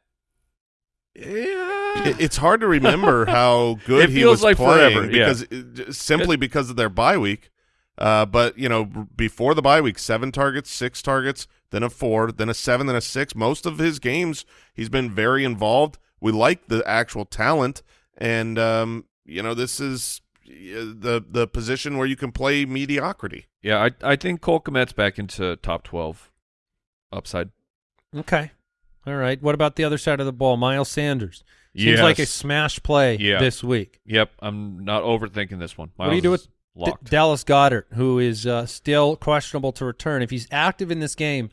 Yeah. It, it's hard to remember how good It he feels was like playing forever, because it- simply because of their bye week. Uh, but you know, before the bye week, seven targets, six targets, then a four, then a seven, then a six. Most of his games, he's been very involved. We like the actual talent, and um, you know, this is uh, the the position where you can play mediocrity. Yeah, I I think Cole Kmet's back into top twelve upside. Okay. All right. What about the other side of the ball? Miles Sanders. Seems like a smash play Yeah. this week. Yep, I'm not overthinking this one. What do you do with D- Dallas Goedert, who is uh, still questionable to return? If he's active in this game,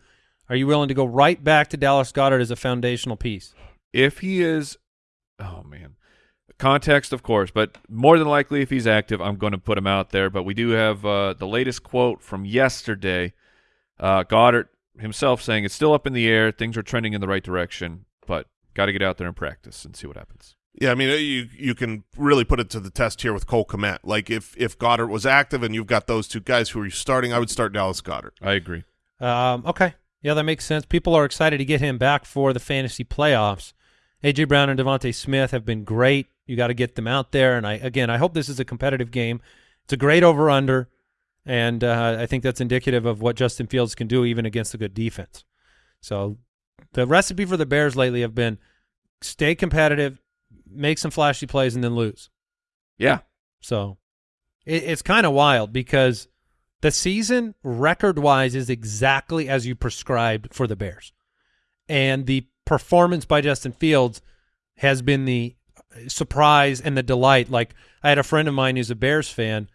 are you willing to go right back to Dallas Goedert as a foundational piece? if he is, oh man, context of course, but more than likely if he's active, I'm going to put him out there. But we do have uh, the latest quote from yesterday. Uh, Goedert himself saying it's still up in the air, things are trending in the right direction, but got to get out there and practice and see what happens. Yeah, I mean, uh, you you can really put it to the test here with Cole Kmet. Like if if Goedert was active and you've got those two guys who are starting, I would start Dallas Goedert. I agree. Um, okay. Yeah, that makes sense. People are excited to get him back for the fantasy playoffs. AJ Brown and DeVonta Smith have been great. You got to get them out there. And I again, I hope this is a competitive game. It's a great over under, and uh, I think that's indicative of what Justin Fields can do even against a good defense. So the recipe for the Bears lately have been stay competitive, make some flashy plays, and then lose. Yeah, So it, it's kind of wild because the season record wise is exactly as you prescribed for the Bears. And the performance by Justin Fields has been the surprise and the delight. Like I had a friend of mine who's a Bears fan,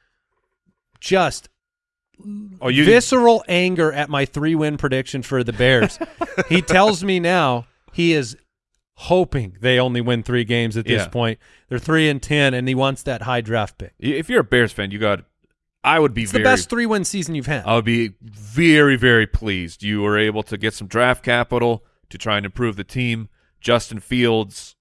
just Oh, you visceral anger at my three win prediction for the Bears. he tells me now he is hoping they only win three games at this Yeah. point. They're three and ten, and he wants that high draft pick. if you're a Bears fan, you got. I would be It's very. the best three win season you've had. I would be very, very pleased. You were able to get some draft capital to try and improve the team. Justin Fields,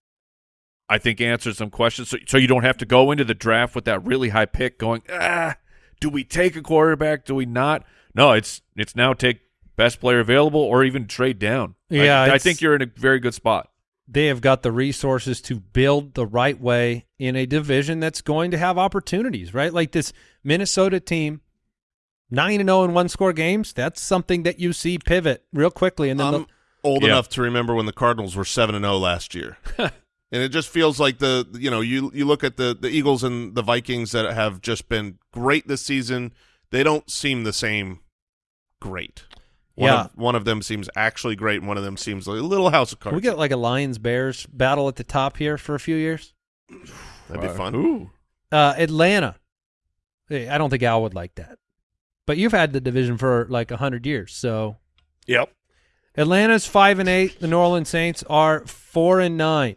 I think, answered some questions. So, so you don't have to go into the draft with that really high pick going, ah, do we take a quarterback? Do we not? No, it's it's now take best player available or even trade down. I- Yeah, I, it's- think you're in a very good spot. they have got the resources to build the right way in a division that's going to have opportunities, right? Like this Minnesota team, nine and zero in one score games. That's something that you see pivot real quickly, and then I'm the- old Yeah. enough to remember when the Cardinals were seven and zero last year, and it just feels like the you know you you look at the the Eagles and the Vikings that have just been great this season. They don't seem the same great. One Yeah. of, one of them seems actually great, and one of them seems like a little house of can cards. we get like a Lions Bears battle at the top here for a few years. That'd be Uh, fun. Ooh. Uh, Atlanta, Hey, I don't think Al would like that, but you've had the division for like a hundred years, so Yep. Atlanta's five and eight. The New Orleans Saints are four and nine.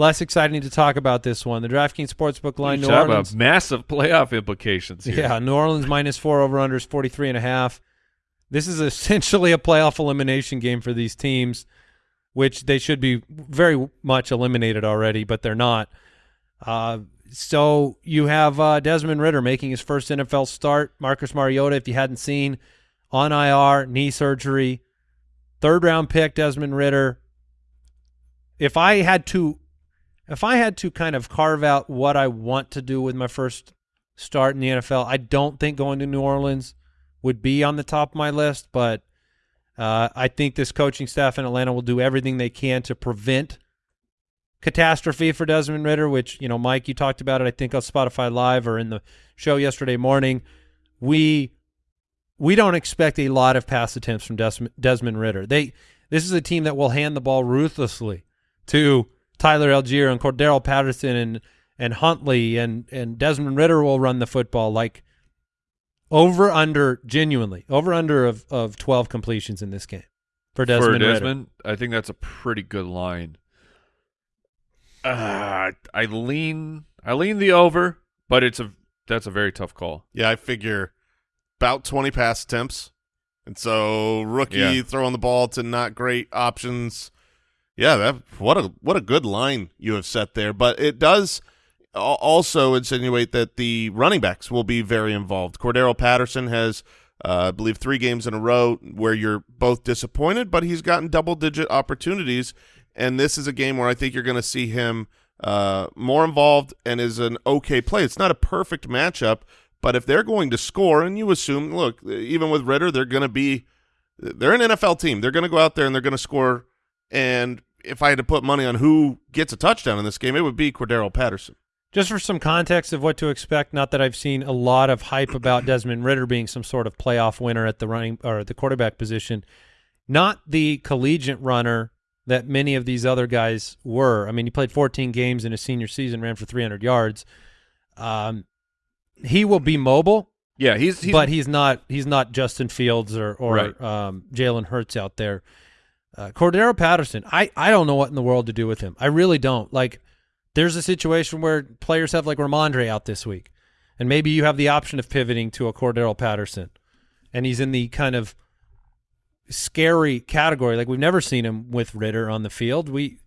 Less exciting to talk about this one. The DraftKings Sportsbook line, New Talk about massive playoff implications here. Yeah, New Orleans minus four over unders 43 and a half. This is essentially a playoff elimination game for these teams, which they should be very much eliminated already, but they're not. Uh, so you have uh, Desmond Ridder making his first NFL start. Marcus Mariota, if you hadn't seen, on IR, knee surgery. Third round pick, Desmond Ridder. if I had to, if I had to kind of carve out what I want to do with my first start in the NFL, I don't think going to New Orleans would be on the top of my list, but uh, I think this coaching staff in Atlanta will do everything they can to prevent catastrophe for Desmond Ridder, which, you know, Mike, you talked about it, I think on Spotify Live or in the show yesterday morning. We we don't expect a lot of pass attempts from Des- Desmond Ridder. They this is a team that will hand the ball ruthlessly to Tyler Allgeier and Cordarrelle Patterson and and Huntley and and Desmond Ridder will run the football like over under genuinely over under of of 12 completions in this game for Desmond, For Ridder. I think that's a pretty good line. Uh, I lean I lean the over, but it's a that's a very tough call. Yeah, I figure about 20 pass attempts. And so rookie Yeah. throwing the ball to not great options. Yeah, that what a what a good line you have set there, but it does also insinuate that the running backs will be very involved. Cordarrelle Patterson has uh, I believe 3 games in a row where you're both disappointed, but he's gotten double digit opportunities and this is a game where I think you're going to see him uh, more involved and is an okay play. It's not a perfect matchup, but if they're going to score, and you assume, look, even with Ridder, they're going to be, they're an NFL team. They're going to go out there and they're going to score. And if I had to put money on who gets a touchdown in this game, it would be Cordarrelle Patterson. Just for some context of what to expect, not that I've seen a lot of hype about Desmond Ridder being some sort of playoff winner at the running or the quarterback position, not the collegiate runner that many of these other guys were. I mean, he played 14 games in his senior season, ran for 300 yards. Um, he will be mobile, Yeah, he's, he's but he's not he's not Justin Fields or or Right. um, Jalen Hurts out there. Uh, Cordarrelle Patterson, I I don't know what in the world to do with him. I really don't. Like, there's a situation where players have like Rhamondre out this week, and maybe you have the option of pivoting to a Cordarrelle Patterson, and he's in the kind of scary category. Like we've never seen him with Ridder on the field. We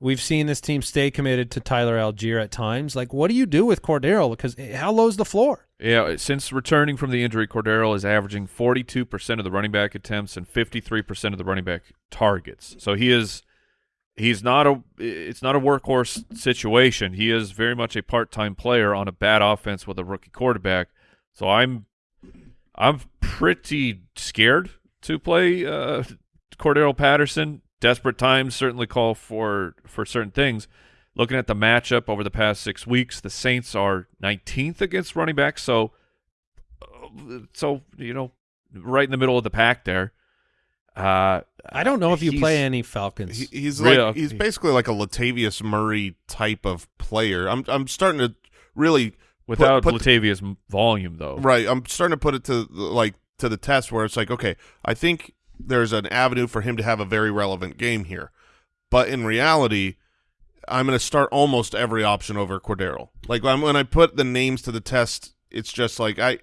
we've seen this team stay committed to Tyler Allgeier at times. Like, what do you do with Cordarrelle? Because how low's the floor? Yeah, since returning from the injury, Cordarrelle is averaging 42% of the running back attempts and 53% of the running back targets. So he is he's not a it's not a workhorse situation. He is very much a part-time player on a bad offense with a rookie quarterback. So I'm I'm pretty scared to play uh Cordarrelle Patterson. Desperate times certainly call for for certain things. Looking at the matchup over the past six weeks, the Saints are 19th against running backs, so uh, so you know, right in the middle of the pack there. Uh, I don't know if you play any Falcons. He, he's Real- like he's basically like a Latavius Murray type of player. I'm I'm starting to really without put- Latavia's m- volume, though. Right. I'm starting to put it to like to the test where it's like, okay, I think there's an avenue for him to have a very relevant game here. But in reality, I'm going to start almost every option over Cordarrelle. Like I'm, when I put the names to the test, it's just like I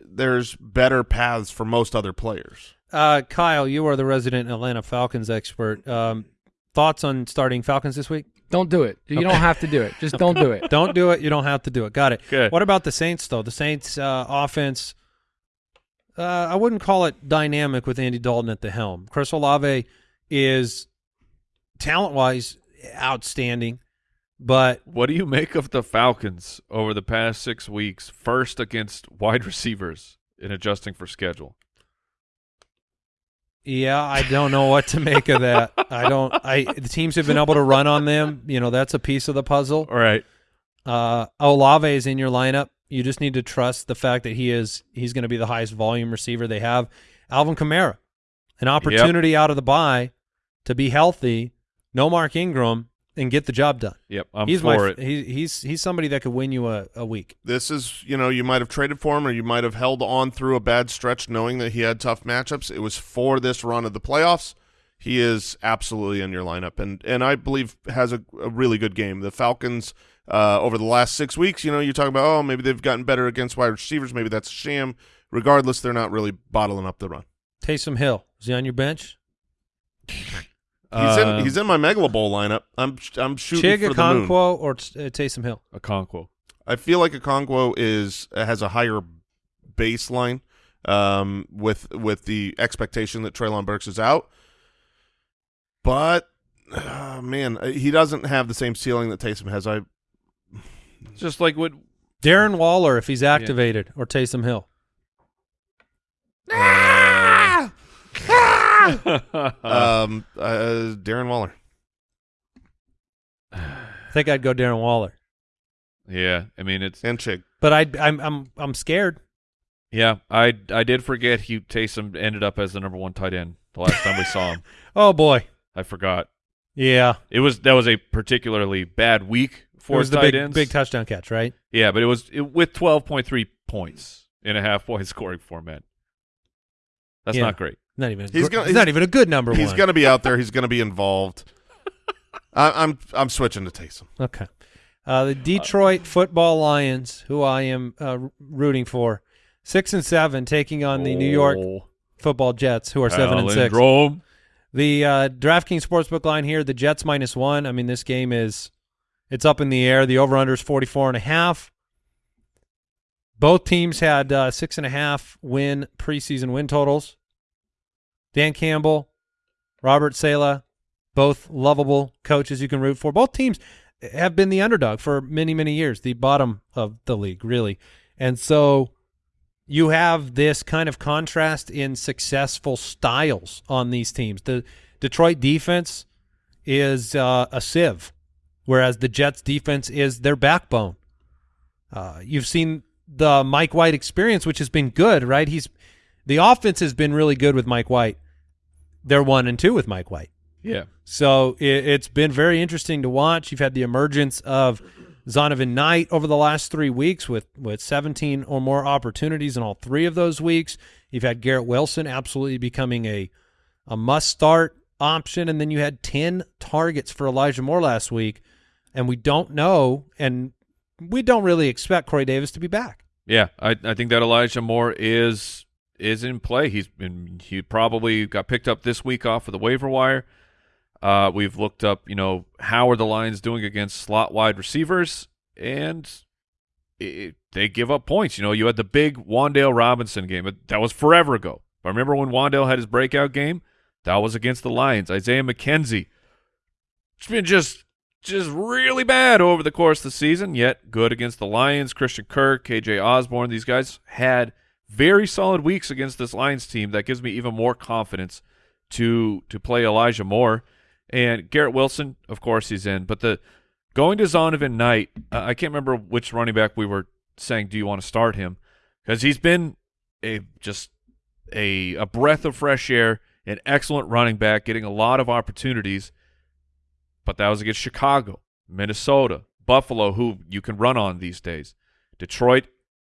there's better paths for most other players. Uh, Kyle, you are the resident Atlanta Falcons expert. Um, thoughts on starting Falcons this week? Don't do it. You don't have to do it. Just don't do it. Don't do it. You don't have to do it. Got it. Good. What about the Saints, though? The Saints uh, offense, uh, I wouldn't call it dynamic with Andy Dalton at the helm. Chris Olave is talent-wise outstanding, but What do you make of the Falcons over the past six weeks? First against wide receivers in adjusting for schedule. Yeah, I don't know what to make of that. I don't. I the teams have been able to run on them. You know, that's a piece of the puzzle. All right. Uh, Olave is in your lineup. You just need to trust the fact that he is he's going to be the highest volume receiver they have. Alvin Kamara, an opportunity out of the bye to be healthy. No Mark Ingram and get the job done. Yep. I'm he's for my it. he, he's he's somebody that could win you a, a week. This is, you know, you might have traded for him or you might have held on through a bad stretch knowing that he had tough matchups. It was for this run of the playoffs. He is absolutely in your lineup and and I believe has a, a really good game. The Falcons uh, over the last six weeks, you know, you talk about oh maybe they've gotten better against wide receivers, maybe that's a sham. Regardless, they're not really bottling up the run. Taysom Hill is he on your bench? He's Uh, in he's in my Megala Bowl lineup. I'm I'm shooting Chig for the moon. Okonkwo or uh, Taysom Hill? a Okonkwo. I feel like a Okonkwo is has a higher baseline um, with with the expectation that Treylon Burks is out. But uh, man, uh, he doesn't have the same ceiling that Taysom has. I Just like what Darren Waller, if he's activated, or Taysom Hill. um uh, Darren Waller. I think I'd go Darren Waller, yeah, I mean it's and Chig. but I I'm I'm I'm scared. yeah. I I did forget he Taysom ended up as the number one tight end the last time we saw him. Oh boy, I forgot. yeah. It was that was a particularly bad week It for was the tight big ends. big touchdown catch, right? yeah, but it was it, with twelve point three points in a half point scoring format. That's Yeah. not great. Not even. He's gonna- it's not even a good number He's one. going to be out there. He's going to be involved. I, I'm I'm switching to Taysom. Okay. Uh, the Detroit Football Lions, who I am uh, rooting for, six and seven, taking on the New York Oh, Football Jets, who are seven and six. The uh, DraftKings Sportsbook line here, the Jets minus one. I mean, this game is it's up in the air. The over/under is 44 and a half. Both teams had uh, six and a half win preseason win totals. Dan Campbell, Robert Saleh, both lovable coaches you can root for. Both teams have been the underdog for many, many years, the bottom of the league, really. And so you have this kind of contrast in successful styles on these teams. The Detroit defense is uh, a sieve, whereas the Jets defense is their backbone. Uh, you've seen the Mike White experience, which has been good, right? He's the offense has been really good with Mike White. They're one and two with Mike White. Yeah. So it, it's been very interesting to watch. You've had the emergence of Zonovan Knight over the last three weeks with, with 17 or more opportunities in all three of those weeks. You've had Garrett Wilson absolutely becoming a, a must start option. And then you had 10 targets for Elijah Moore last week. And we don't know, and we don't really expect Corey Davis to be back. Yeah, I I think that Elijah Moore is is in play. He's been he probably got picked up this week off of the waiver wire. Uh, we've looked up, you know, how are the Lions doing against slot wide receivers, and it, they give up points. You know, you had the big Wan'Dale Robinson game but that was forever ago. But remember when Wan'Dale had his breakout game? That was against the Lions. Isaiah McKenzie, it's been just just really bad over the course of the season, yet good against the Lions. Christian Kirk, KJ Osborn, these guys had very solid weeks against this Lions team. That gives me even more confidence to to play Elijah Moore. And Garrett Wilson, of course, he's in. But the going to Zonovan Knight, uh, I can't remember which running back we were saying, do you want to start him? Because he's been a just a a breath of fresh air, an excellent running back, getting a lot of opportunities but that was against Chicago, Minnesota, Buffalo, who you can run on these days. Detroit,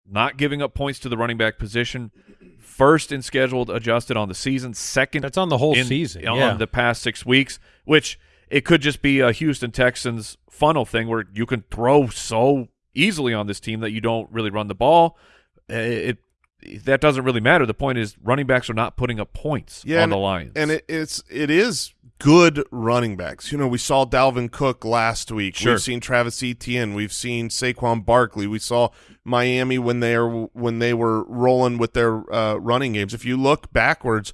not giving up points to the running back position, first in scheduled adjusted on the season, second That's on the whole in- season. on yeah. the past six weeks, which it could just be a Houston Texans funnel thing where you can throw so easily on this team that you don't really run the ball. It, that doesn't really matter. The point is running backs are not putting up points Yeah, on and- the Lions. And it, it's it is good running backs. You know, we saw Dalvin Cook last week. Sure. We've seen Travis Etienne. We've seen Saquon Barkley. We saw Miami when they are when they were rolling with their uh, running games. If you look backwards,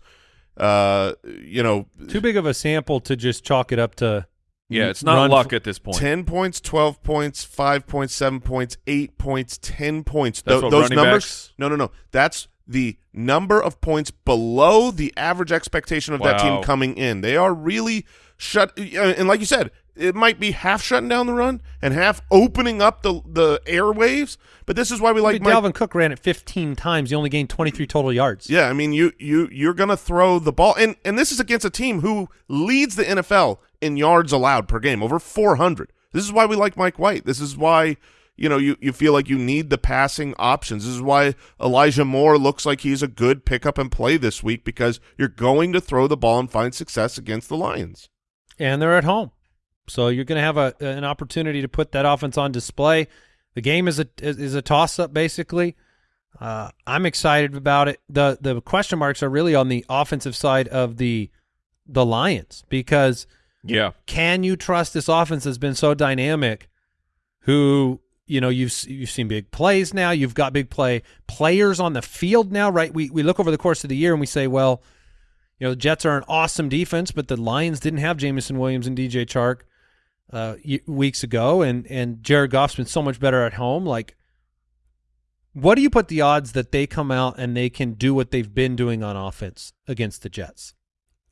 uh, you know, Too big of a sample to just chalk it up to. Yeah, it's not run luck at this point. 10 points, 12 points, 5 points, 7 points, 8 points, 10 points. That's Tho- what those numbers backs- No, no, no. That's the number of points below the average expectation of that team coming in. They are really shut uh, and like you said, it might be half shutting down the run and half opening up the the airwaves, but this is why we like Like Mike Dalvin Cook ran it 15 times. He only gained 23 total yards. yeah, I mean you you you're gonna throw the ball, and and this is against a team who leads the NFL in yards allowed per game, over 400. This is why we like Mike White. This is why you know you you feel like you need the passing options. This is why Elijah Moore looks like he's a good pickup and play this week because you're going to throw the ball and find success against the Lions. and they're at home. So you're going to have a an opportunity to put that offense on display. The game is a is, a toss up basically. Uh, I'm excited about it. the The question marks are really on the offensive side of the the Lions because yeah. can you trust this offense has been so dynamic? Who you know you've you've seen big plays now. You've got big play players on the field now, right? We we look over the course of the year and we say, well, You know, the Jets are an awesome defense, but the Lions didn't have Jameson Williams and DJ Chark uh, weeks ago, and and Jared Goff's been so much better at home. Like, what do you put the odds that they come out and they can do what they've been doing on offense against the Jets?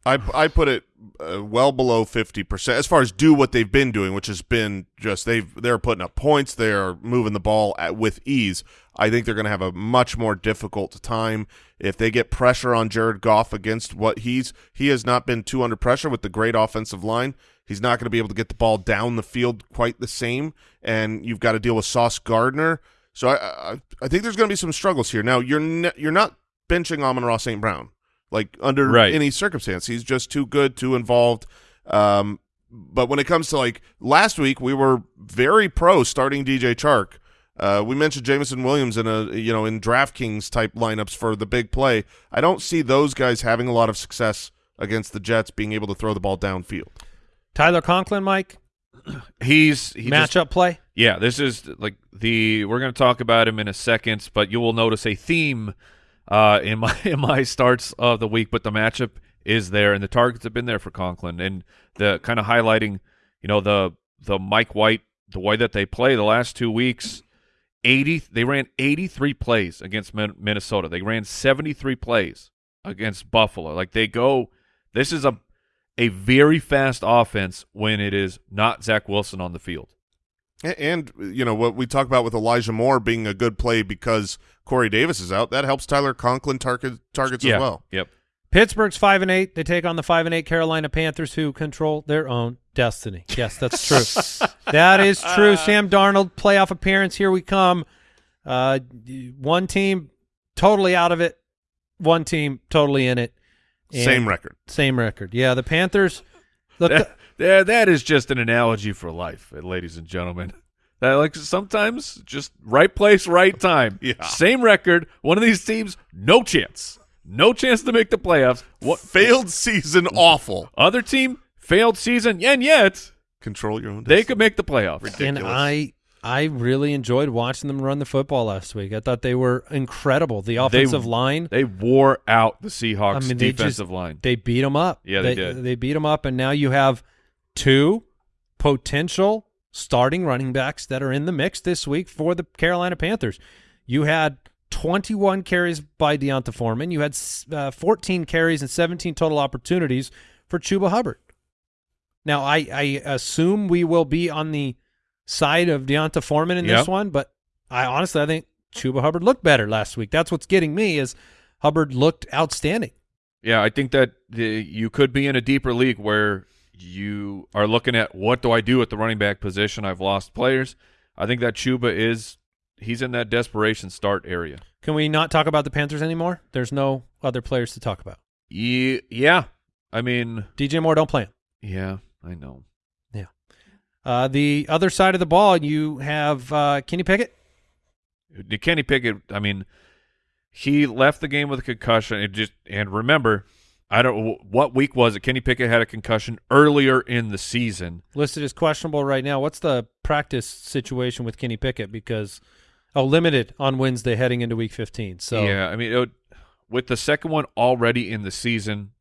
I I put it uh, well below fifty percent as far as do what they've been doing, which has been just they've they're putting up points, they're moving the ball at, with ease. I think they're going to have a much more difficult time if they get pressure on Jared Goff against what he's he has not been too under pressure with the great offensive line. He's not going to be able to get the ball down the field quite the same, and you've got to deal with Sauce Gardner. So I I, I think there's going to be some struggles here. Now you're you're not benching Amon-Ra St. Brown like under Right. any circumstance. He's just too good, too involved. Um, but when it comes to like last week, we were very pro starting DJ Chark. Uh, we mentioned Jameson Williams in a you know in DraftKings type lineups for the big play. I don't see those guys having a lot of success against the Jets being able to throw the ball downfield. Tyler Conklin, Mike, He's he just- matchup play. Yeah, this is like the we're going to talk about him in a second, but you will notice a theme uh, in my in my starts of the week. But the matchup is there, and the targets have been there for Conklin, and the kind of highlighting, you know, the the Mike White, the way that they play the last two weeks. 80 they ran 83 plays against Minnesota. They ran 73 plays against Buffalo. Like they go this is a a very fast offense when it is not Zach Wilson on the field. A- And you know what we talk about with Elijah Moore being a good play because Corey Davis is out. That helps Tyler Conklin target targets yeah. as well. Yep. Pittsburgh's five and eight. They take on the five and eight Carolina Panthers, who control their own destiny. Yes, that's true. that is true. Sam Darnold playoff appearance. Here we come. Uh, one team totally out of it. One team totally in it. And Same record. Same record. Yeah, the Panthers. Look, That, that, that is just an analogy for life, uh, ladies and gentlemen. That like sometimes just right place, right time. Yeah. Same record. One of these teams, no chance, no chance to make the playoffs. What Failed season, awful. other team failed season, and yet Control your own. they could make the playoffs. and. I I really enjoyed watching them run the football last week. I thought they were incredible. The offensive line. They wore out the Seahawks I mean, they defensive just- line. They beat them up. Yeah, they did. They beat them up, and now you have two potential starting running backs that are in the mix this week for the Carolina Panthers. You had 21 carries by D'Onta Foreman. You had uh, 14 carries and 17 total opportunities for Chuba Hubbard. Now, I, I assume we will be on the side of D'Onta Foreman in Yep. this one, but I honestly I think Chuba Hubbard looked better last week. That's what's getting me is Hubbard looked outstanding. Yeah, I think that the, you could be in a deeper league where you are looking at what do I do at the running back position? I've lost players. I think that Chuba is he's in that desperation start area. Can we not talk about the Panthers anymore? There's no other players to talk about. Yeah, yeah. I mean, DJ Moore, don't play him. yeah, I know. Uh, the other side of the ball, you have uh, Kenny Pickett. Kenny Pickett. I mean, he left the game with a concussion. It just and remember, I don't. What week was it? Kenny Pickett had a concussion earlier in the season. listed as questionable right now. What's the practice situation with Kenny Pickett? Because oh, limited on Wednesday heading into Week 15. So yeah, I mean, it would, with the second one already in the season,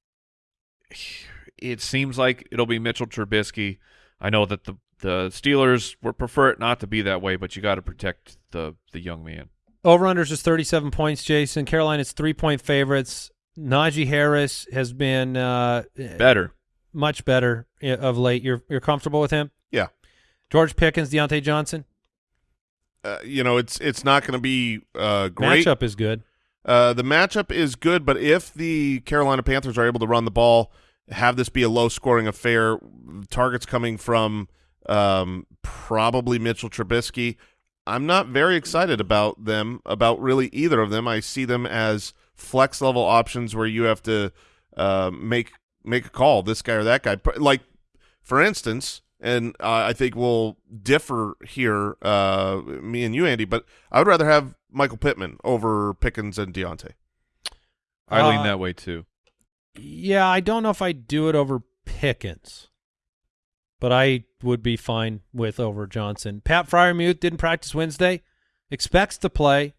it seems like it'll be Mitchell Trubisky. I know that the the Steelers would prefer it not to be that way, but you got to protect the the young man. over unders is 37 points. Jason Carolina's three point favorites. Najee Harris has been uh, Better. much better of late. You're you're comfortable with him? Yeah. George Pickens, Diontae Johnson. Uh, you know, it's it's not going to be uh, great. Matchup is good. Uh, the matchup is good, but if the Carolina Panthers are able to run the ball, have this be a low-scoring affair, targets coming from um, probably Mitchell Trubisky, I'm not very excited about them, about really either of them. I see them as flex-level options where you have to uh, make make a call, this guy or that guy. Pr- Like, for instance, and uh, I think we'll differ here, uh, me and you, Andy, but I would rather have Michael Pittman over Pickens and Diontae. I lean Uh, that way too. Yeah, I don't know if I'd do it over Pickens, but I would be fine with over Johnson. Pat Freiermuth didn't practice Wednesday, expects to play.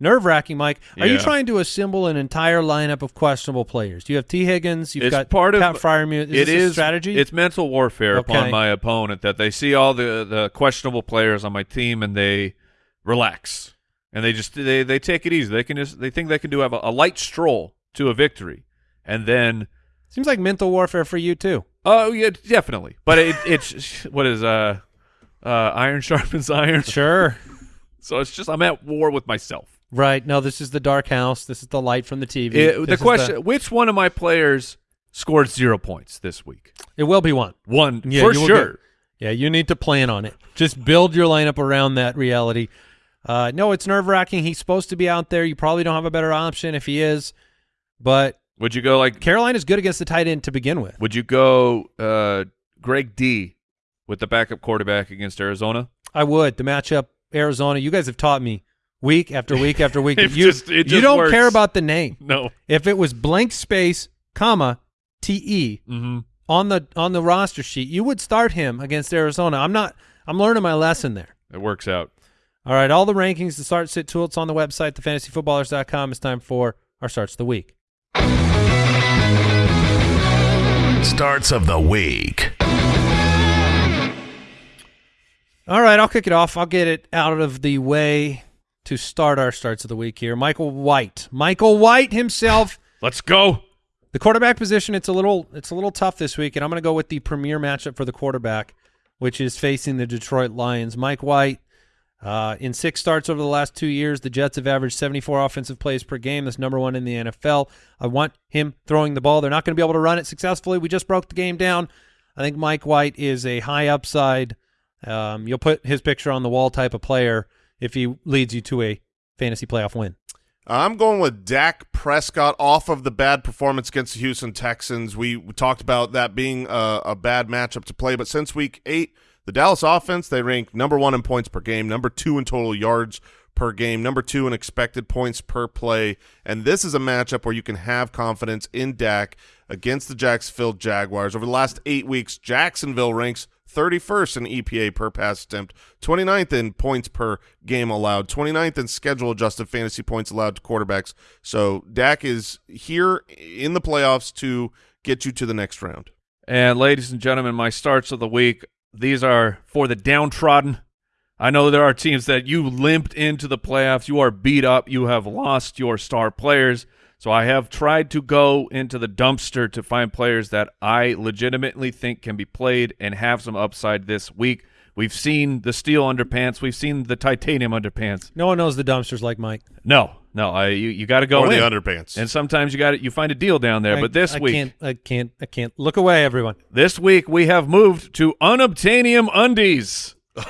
Nerve wracking. Mike, are you trying to assemble an entire lineup of questionable players? Do you have Tee Higgins. You've It's got part of- Pat Freiermuth. Is It this a strategy. It's mental warfare Okay. upon my opponent that they see all the the questionable players on my team and they relax and they just they they take it easy. They can just they think they can do have a, a light stroll to a victory, and then Seems like mental warfare for you too. oh yeah, definitely. But it, it's what is uh uh iron sharpens iron. Sure. So it's just I'm at war with myself. Right. No, this is the dark house. This is the light from the TV. It- the question: Which one of my players scored zero points this week? it will be one. One Yeah, for sure. get- Yeah, you need to plan on it. Just build your lineup around that reality. Uh, no, it's nerve wracking. He's supposed to be out there. You probably don't have a better option if he is. But Would you go like Carolina's good against the tight end to begin with. Would you go uh, Greg D with the backup quarterback against Arizona? I would. The matchup, Arizona. You guys have taught me week after week after week. It you just- it you don't works. care about the name. No. If it was blank space, comma, T E Mm-hmm. on the on the roster sheet, you would start him against Arizona. I'm not. I'm learning my lesson there. It works out. All right, all the rankings, the start sit tool, it's on the website, thefantasyfootballers.com. It's time for our starts of the week. Starts of the week. All right, I'll kick it off. I'll get it out of the way to start our starts of the week here. Michael White. Michael White himself. Let's go. The quarterback position, it's a little it's a little tough this week, and I'm going to go with the premier matchup for the quarterback, which is facing the Detroit Lions. Mike White, uh, in six starts over the last two years, the Jets have averaged 74 offensive plays per game. That's number one in the NFL. I want him throwing the ball. They're not going to be able to run it successfully. We just broke the game down. I think Mike White is a high upside. Um, you'll put his picture on the wall type of player if he leads you to a fantasy playoff win. I'm going with Dak Prescott off of the bad performance against the Houston Texans. We, talked about that being a, a bad matchup to play, but since week eight, the Dallas offense, they rank number one in points per game, number two in total yards per game, number two in expected points per play. And this is a matchup where you can have confidence in Dak against the Jacksonville Jaguars. Over the last eight weeks, Jacksonville ranks 31st in EPA per pass attempt, 29th in points per game allowed, 29th in schedule adjusted fantasy points allowed to quarterbacks. So Dak is here in the playoffs to get you to the next round. And ladies and gentlemen, my starts of the week. These are for the downtrodden. I know there are teams that you limped into the playoffs. You are beat up. You have lost your star players. So I have tried to go into the dumpster to find players that I legitimately think can be played and have some upside this week. We've seen the steel underpants. We've seen the titanium underpants. No one knows the dumpsters like Mike. No, no, I you, you got to go or in. the underpants. and sometimes you got to you find a deal down there. I- but this I week, can't, I can't, I can't look away, everyone. This week we have moved to unobtainium undies.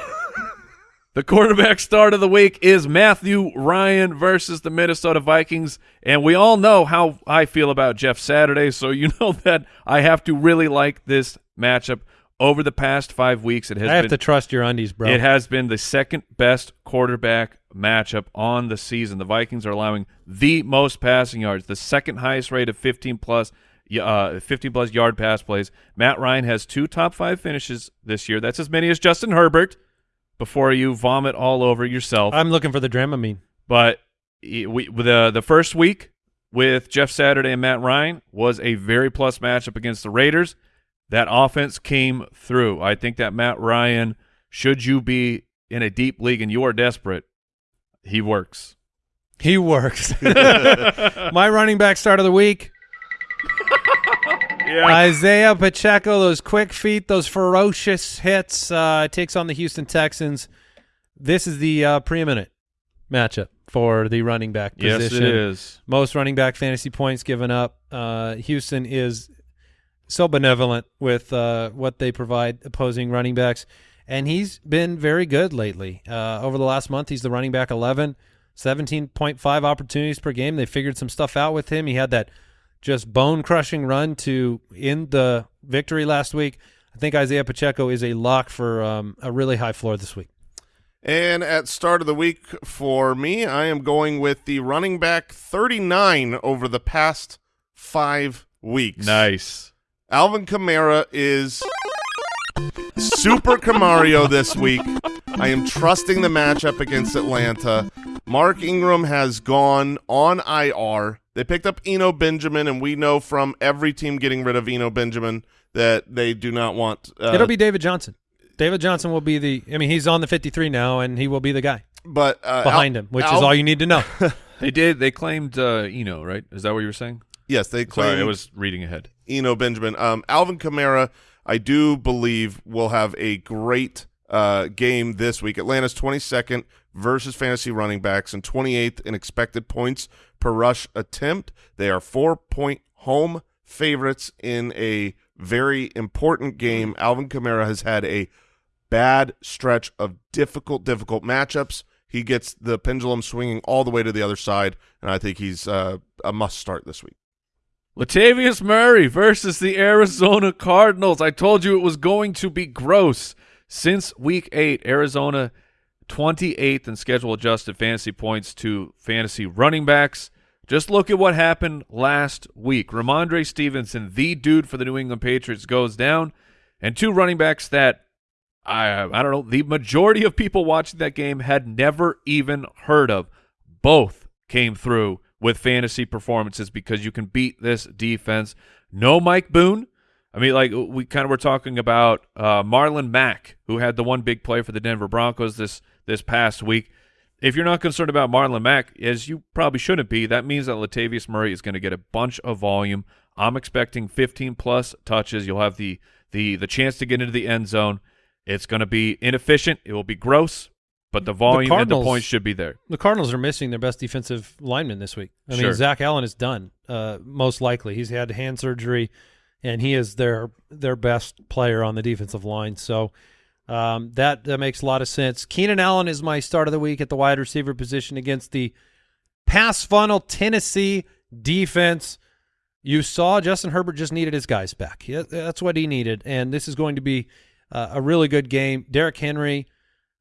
the quarterback start of the week is Matthew Ryan versus the Minnesota Vikings, and we all know how I feel about Jeff Saturday, so you know that I have to really like this matchup. Over the past five weeks, it has I have been to trust your undies, bro. it has been the second best quarterback matchup on the season. The Vikings are allowing the most passing yards, the second highest rate of 15 plus uh 15 plus yard pass plays. Matt Ryan has two top 5 finishes this year. That's as many as Justin Herbert before you vomit all over yourself. I'm looking for the Dramamine. But we the the first week with Jeff Saturday and Matt Ryan was a very plus matchup against the Raiders. That offense came through. I think that Matt Ryan, should you be in a deep league and you are desperate, he works. He works. My running back start of the week. Isaiah Pacheco, those quick feet, those ferocious hits, uh, takes on the Houston Texans. This is the uh, preeminent matchup for the running back position. Yes, it is. Most running back fantasy points given up. Uh, Houston is so benevolent with uh, what they provide opposing running backs, and he's been very good lately. Uh, over the last month, he's the running back 11, 17.5 opportunities per game. They figured some stuff out with him. He had that just bone crushing run to end the victory last week. I think Isaiah Pacheco is a lock for um, a really high floor this week. And at start of the week for me, I am going with the running back 39 over the past five weeks. Nice. Alvin Kamara is Super Camario this week. I am trusting the matchup against Atlanta. Mark Ingram has gone on IR. They picked up Eno Benjamin, and we know from every team getting rid of Eno Benjamin that they do not want. Uh, It'll be David Johnson. David Johnson will be the. I mean, he's on the 53 now, and he will be the guy but uh, behind Al- him, which Al- is all you need to know. They did. They claimed uh, Eno, right? Is that what you were saying? Yes, they claim Sorry, I was reading ahead. Eno Benjamin. Um, Alvin Kamara, I do believe, will have a great uh, game this week. Atlanta's 22nd versus fantasy running backs and 28th in expected points per rush attempt. They are four-point home favorites in a very important game. Alvin Kamara has had a bad stretch of difficult, difficult matchups. He gets the pendulum swinging all the way to the other side, and I think he's uh, a must start this week. Latavius Murray versus the Arizona Cardinals. I told you it was going to be gross. Since week eight, Arizona 28th in schedule adjusted fantasy points to fantasy running backs. Just look at what happened last week. Rhamondre Stevenson, the dude for the New England Patriots, goes down, and two running backs that I I don't know, the majority of people watching that game had never even heard of. Both came through with fantasy performances because you can beat this defense. No Mike Boone. I mean, like we kind of were talking about uh, Marlon Mack, who had the one big play for the Denver Broncos this this past week. If you're not concerned about Marlon Mack, as you probably shouldn't be, that means that Latavius Murray is going to get a bunch of volume. I'm expecting 15 plus touches. You'll have the the the chance to get into the end zone. It's going to be inefficient. It will be gross, but the volume and the points should be there. the Cardinals are missing their best defensive lineman this week. I Sure. mean, Zach Allen is done. Uh, most likely, he's had hand surgery, and he is their their best player on the defensive line. So um, that that makes a lot of sense. Keenan Allen is my start of the week at the wide receiver position against the pass funnel Tennessee defense. You saw Justin Herbert just needed his guys back. That's what he needed, and this is going to be uh, a really good game. Derrick Henry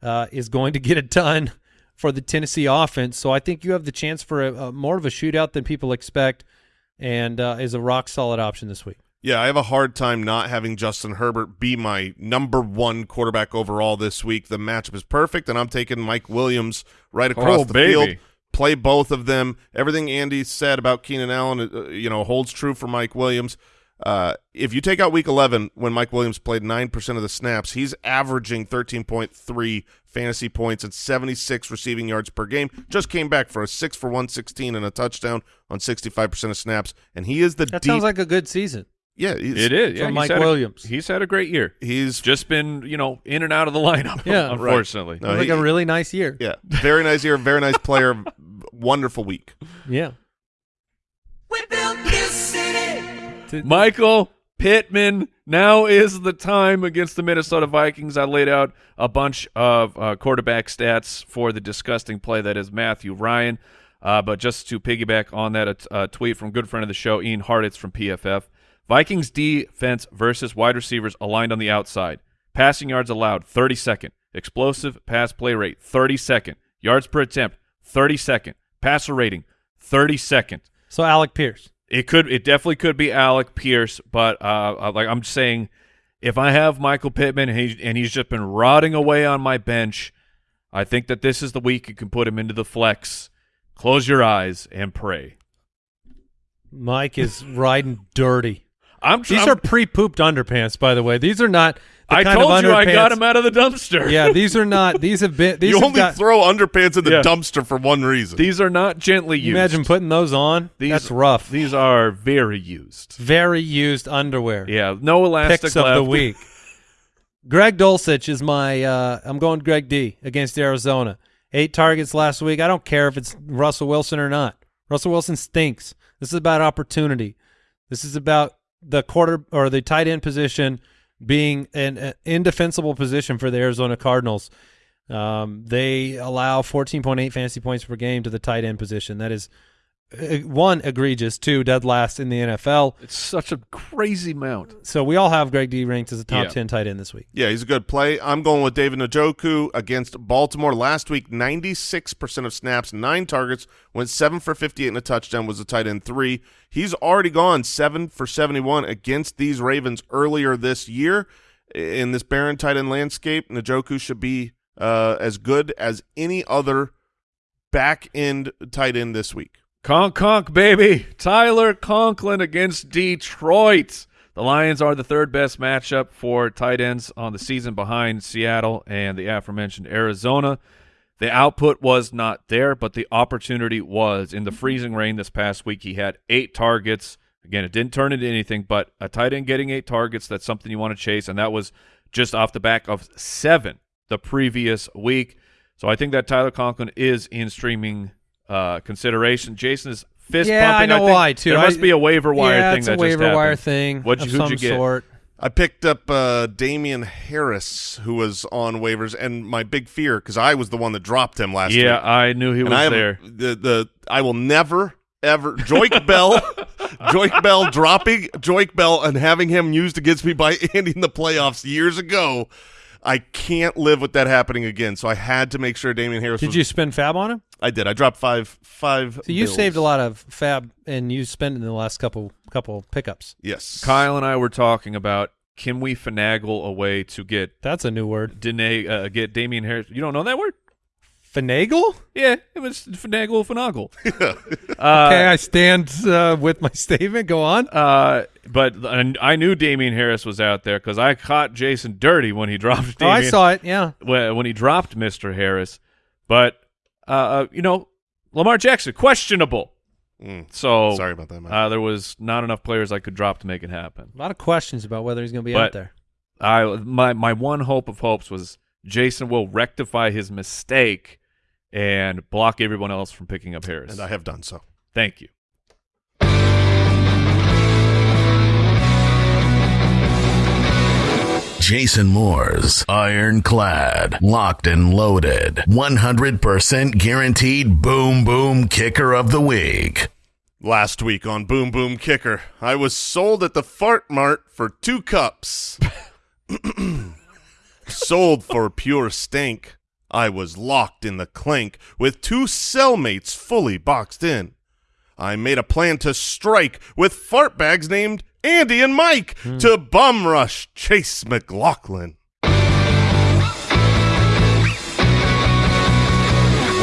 uh, is going to get it done for the Tennessee offense. So I think you have the chance for a, a more of a shootout than people expect, and uh, is a rock solid option this week. Yeah, I have a hard time not having Justin Herbert be my number one quarterback overall this week. The matchup is perfect, and I'm taking Mike Williams right across Oh, the baby. field. Play both of them. Everything Andy said about Keenan Allen, uh, you know, holds true for Mike Williams. Uh, if you take out Week 11, when Mike Williams played nine percent of the snaps, he's averaging 13.3 fantasy points and 76 receiving yards per game. Just came back for a six for 116 and a touchdown on 65 percent of snaps, and he is the That deep. sounds like a good season. Yeah, he's, It is. Yeah, he's Mike had a- Williams. he's had a great year. He's Just been, you know, in and out of the lineup. Yeah. unfortunately. No, Sounds like he- a really nice year. Yeah, very nice year, very nice player, wonderful week. Yeah. We built this city. Michael Pittman. Now is the time against the Minnesota Vikings. I laid out a bunch of uh, quarterback stats for the disgusting play that is Matthew Ryan. Uh, but just to piggyback on that, a, t- a tweet from good friend of the show, Ian Hartitz from PFF. Vikings defense versus wide receivers aligned on the outside. Passing yards allowed, 32nd. Explosive pass play rate, 32nd. Yards per attempt, 32nd. Passer rating, 32nd. So Alec Pierce. It could. It definitely could be Alec Pierce, but uh, uh, like I'm saying, if I have Michael Pittman and, he, and he's just been rotting away on my bench, I think that this is the week you can put him into the flex. Close your eyes and pray. Mike is riding dirty. I'm. These I'm- are pre-pooped underpants, by the way. These are not the I kind told of you I got underpants- him out of the dumpster. Yeah, these are not. These have been. These you have only got, throw underpants in the Yeah. dumpster for one reason. These are not gently you used. imagine putting those on. these. That's rough. These are very used. Very used underwear. Yeah, no elastic Picks of the week. Greg Dulcich is my. Uh, I'm going Greg D against Arizona. Eight targets last week. I don't care if it's Russell Wilson or not. Russell Wilson stinks. This is about opportunity. This is about the quarter or the tight end position being an, an indefensible position for the Arizona Cardinals. Um, they allow 14.8 fantasy points per game to the tight end position. That is one egregious, two dead last in the NFL. It's such a crazy amount. So we all have Greg D ranked as a top Yeah. 10 tight end this week. yeah, he's a good play. I'm going with David Njoku against Baltimore last week. 96% of snaps, nine targets, went seven for 58 and a touchdown. Was a tight end three. He's already gone seven for 71 against these Ravens earlier this year. in this barren tight end landscape, Njoku should be uh, as good as any other back end tight end this week. Conk conk baby. Tyler Conklin against Detroit. The Lions are the third best matchup for tight ends on the season behind Seattle and the aforementioned Arizona. The output was not there, but the opportunity was. In the freezing rain this past week, he had eight targets. Again, it didn't turn into anything, but a tight end getting eight targets, that's something you want to chase, and that was just off the back of seven the previous week. So I think that Tyler Conklin is in streaming uh, consideration. Jason is fist Yeah, pumping. I know think why, too. There must be a waiver wire yeah, thing it's that a just waiver wire thing What'd of you- who'd some you get? sort. I picked up uh, Damien Harris, who was on waivers, and my big fear because I was the one that dropped him last Yeah, week. I knew he and was I am, there. The the I will never ever Joique Bell, Joique Bell dropping Joique Bell and having him used against me by Andy in the playoffs years ago. I can't live with that happening again. So I had to make sure Damien Harris. Did was, you spend fab on him? I did. I dropped five five. So you bills. saved a lot of fab, and you spent in the last couple couple pickups. Yes, Kyle and I were talking about can we finagle a way to get That's a new word. Danae, uh, get Damien Harris. You don't know that word? Finagle? Yeah, it was finagle finagle. okay, uh, I stand uh, with my statement. Go on. uh, but and I knew Damien Harris was out there because I caught Jason dirty when he dropped. Oh, I saw it. Yeah. when, when he dropped Mister Harris. But uh, uh, you know, Lamar Jackson questionable. Mm, So sorry about that. Uh, there was not enough players I could drop to make it happen. A lot of questions about whether he's going to be But- out there. I my my one hope of hopes was Jason will rectify his mistake and block everyone else from picking up Harris. and I have done so. Thank you. Jason Moore's ironclad, locked and loaded, 100% guaranteed boom boom kicker of the week. Last week on Boom Boom Kicker, I was sold at the Fart Mart for two cups. sold for pure stink. I was locked in the clink with two cellmates fully boxed in. I made a plan to strike with fart bags named Andy and Mike hmm. to bum rush Chase McLaughlin.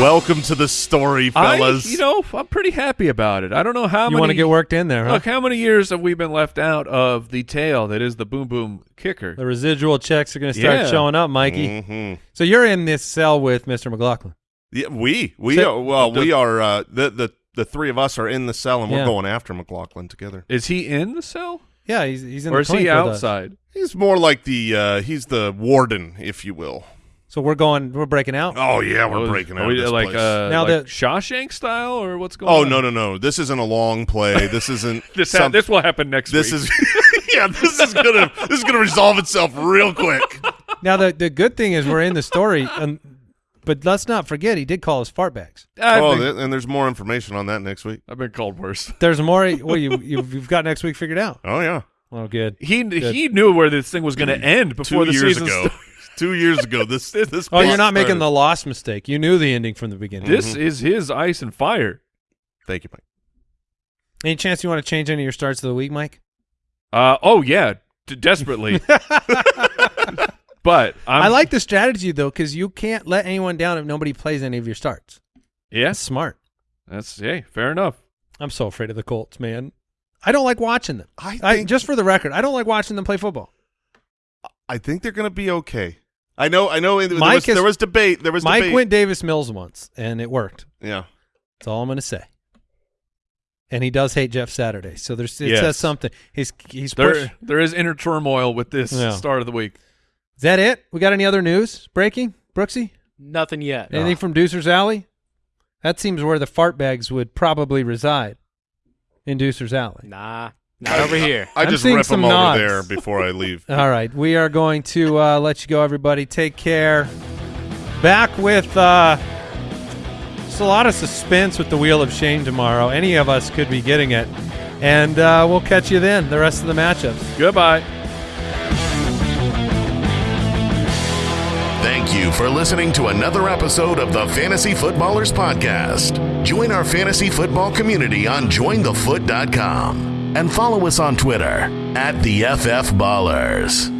Welcome to the story, fellas. I, you know, I'm pretty happy about it. I don't know how You many. want to get worked in there, huh? Look, how many years have we been left out of the tale that is the boom boom kicker? The residual checks are going to start Yeah. showing up, Mikey. Mhm. So you're in this cell with Mr. McLaughlin. Yeah, we we So- are, well the- we are uh, the the the three of us are in the cell and we're going after McLaughlin together. Is he in the cell Yeah, he's he's in or the is he clink us. outside? He's more like the uh, he's the warden, if you will. So we're going. We're breaking out. Oh yeah, we're Oh, breaking out we, this like place. uh, Now like the- Shawshank style or what's going oh on? no no no! This isn't a long play. This isn't This ha- some- this will happen next week. this week. is yeah. This is gonna this is gonna resolve itself real quick. Now the the good thing is we're in the story, and but let's not forget he did call us fart bags. Oh, been, and there's more information on that next week. I've been called worse. There's more. Well, you you've, you've got next week figured out. Oh yeah, Oh, good. He he knew where this thing was going to end before two the years season ago. started. Two years ago. This this. Oh, you're plot not making the lost mistake. You knew the ending from the beginning. This is his ice and fire. Thank you, Mike. Any chance you want to change any of your starts of the week, Mike? Uh, oh yeah, d- desperately. but I'm, i like the strategy though because you can't let anyone down if nobody plays any of your starts. Yeah, That's smart. that's hey, fair enough. I'm so afraid of the Colts, man. I don't like watching them. I I, just for the record, I don't like watching them play football. I think they're gonna be okay. I know. I know. There Mike was, has- there was debate. There was Mike debate. went Davis Mills once, and it worked. Yeah. That's all I'm going to say. And he does hate Jeff Saturday, so there's it Yes. says something. He's he's There push- there is inner turmoil with this Yeah. start of the week. Is that it? We got any other news breaking, Brooksy? Nothing yet. Anything ah. from Deucer's Alley? That seems where the fart bags would probably reside. In Deucer's Alley. Nah, not over here. I I'm just seeing rip some them over nods. there before I leave. All right, we are going to uh, let you go, everybody. Take care. Back with uh, just a lot of suspense with the Wheel of Shame tomorrow. Any of us could be getting it. And uh, we'll catch you then, the rest of the matchups. Goodbye. Thank you for listening to another episode of the Fantasy Footballers Podcast. Join our fantasy football community on jointhefoot.com and follow us on Twitter at the FF Ballers.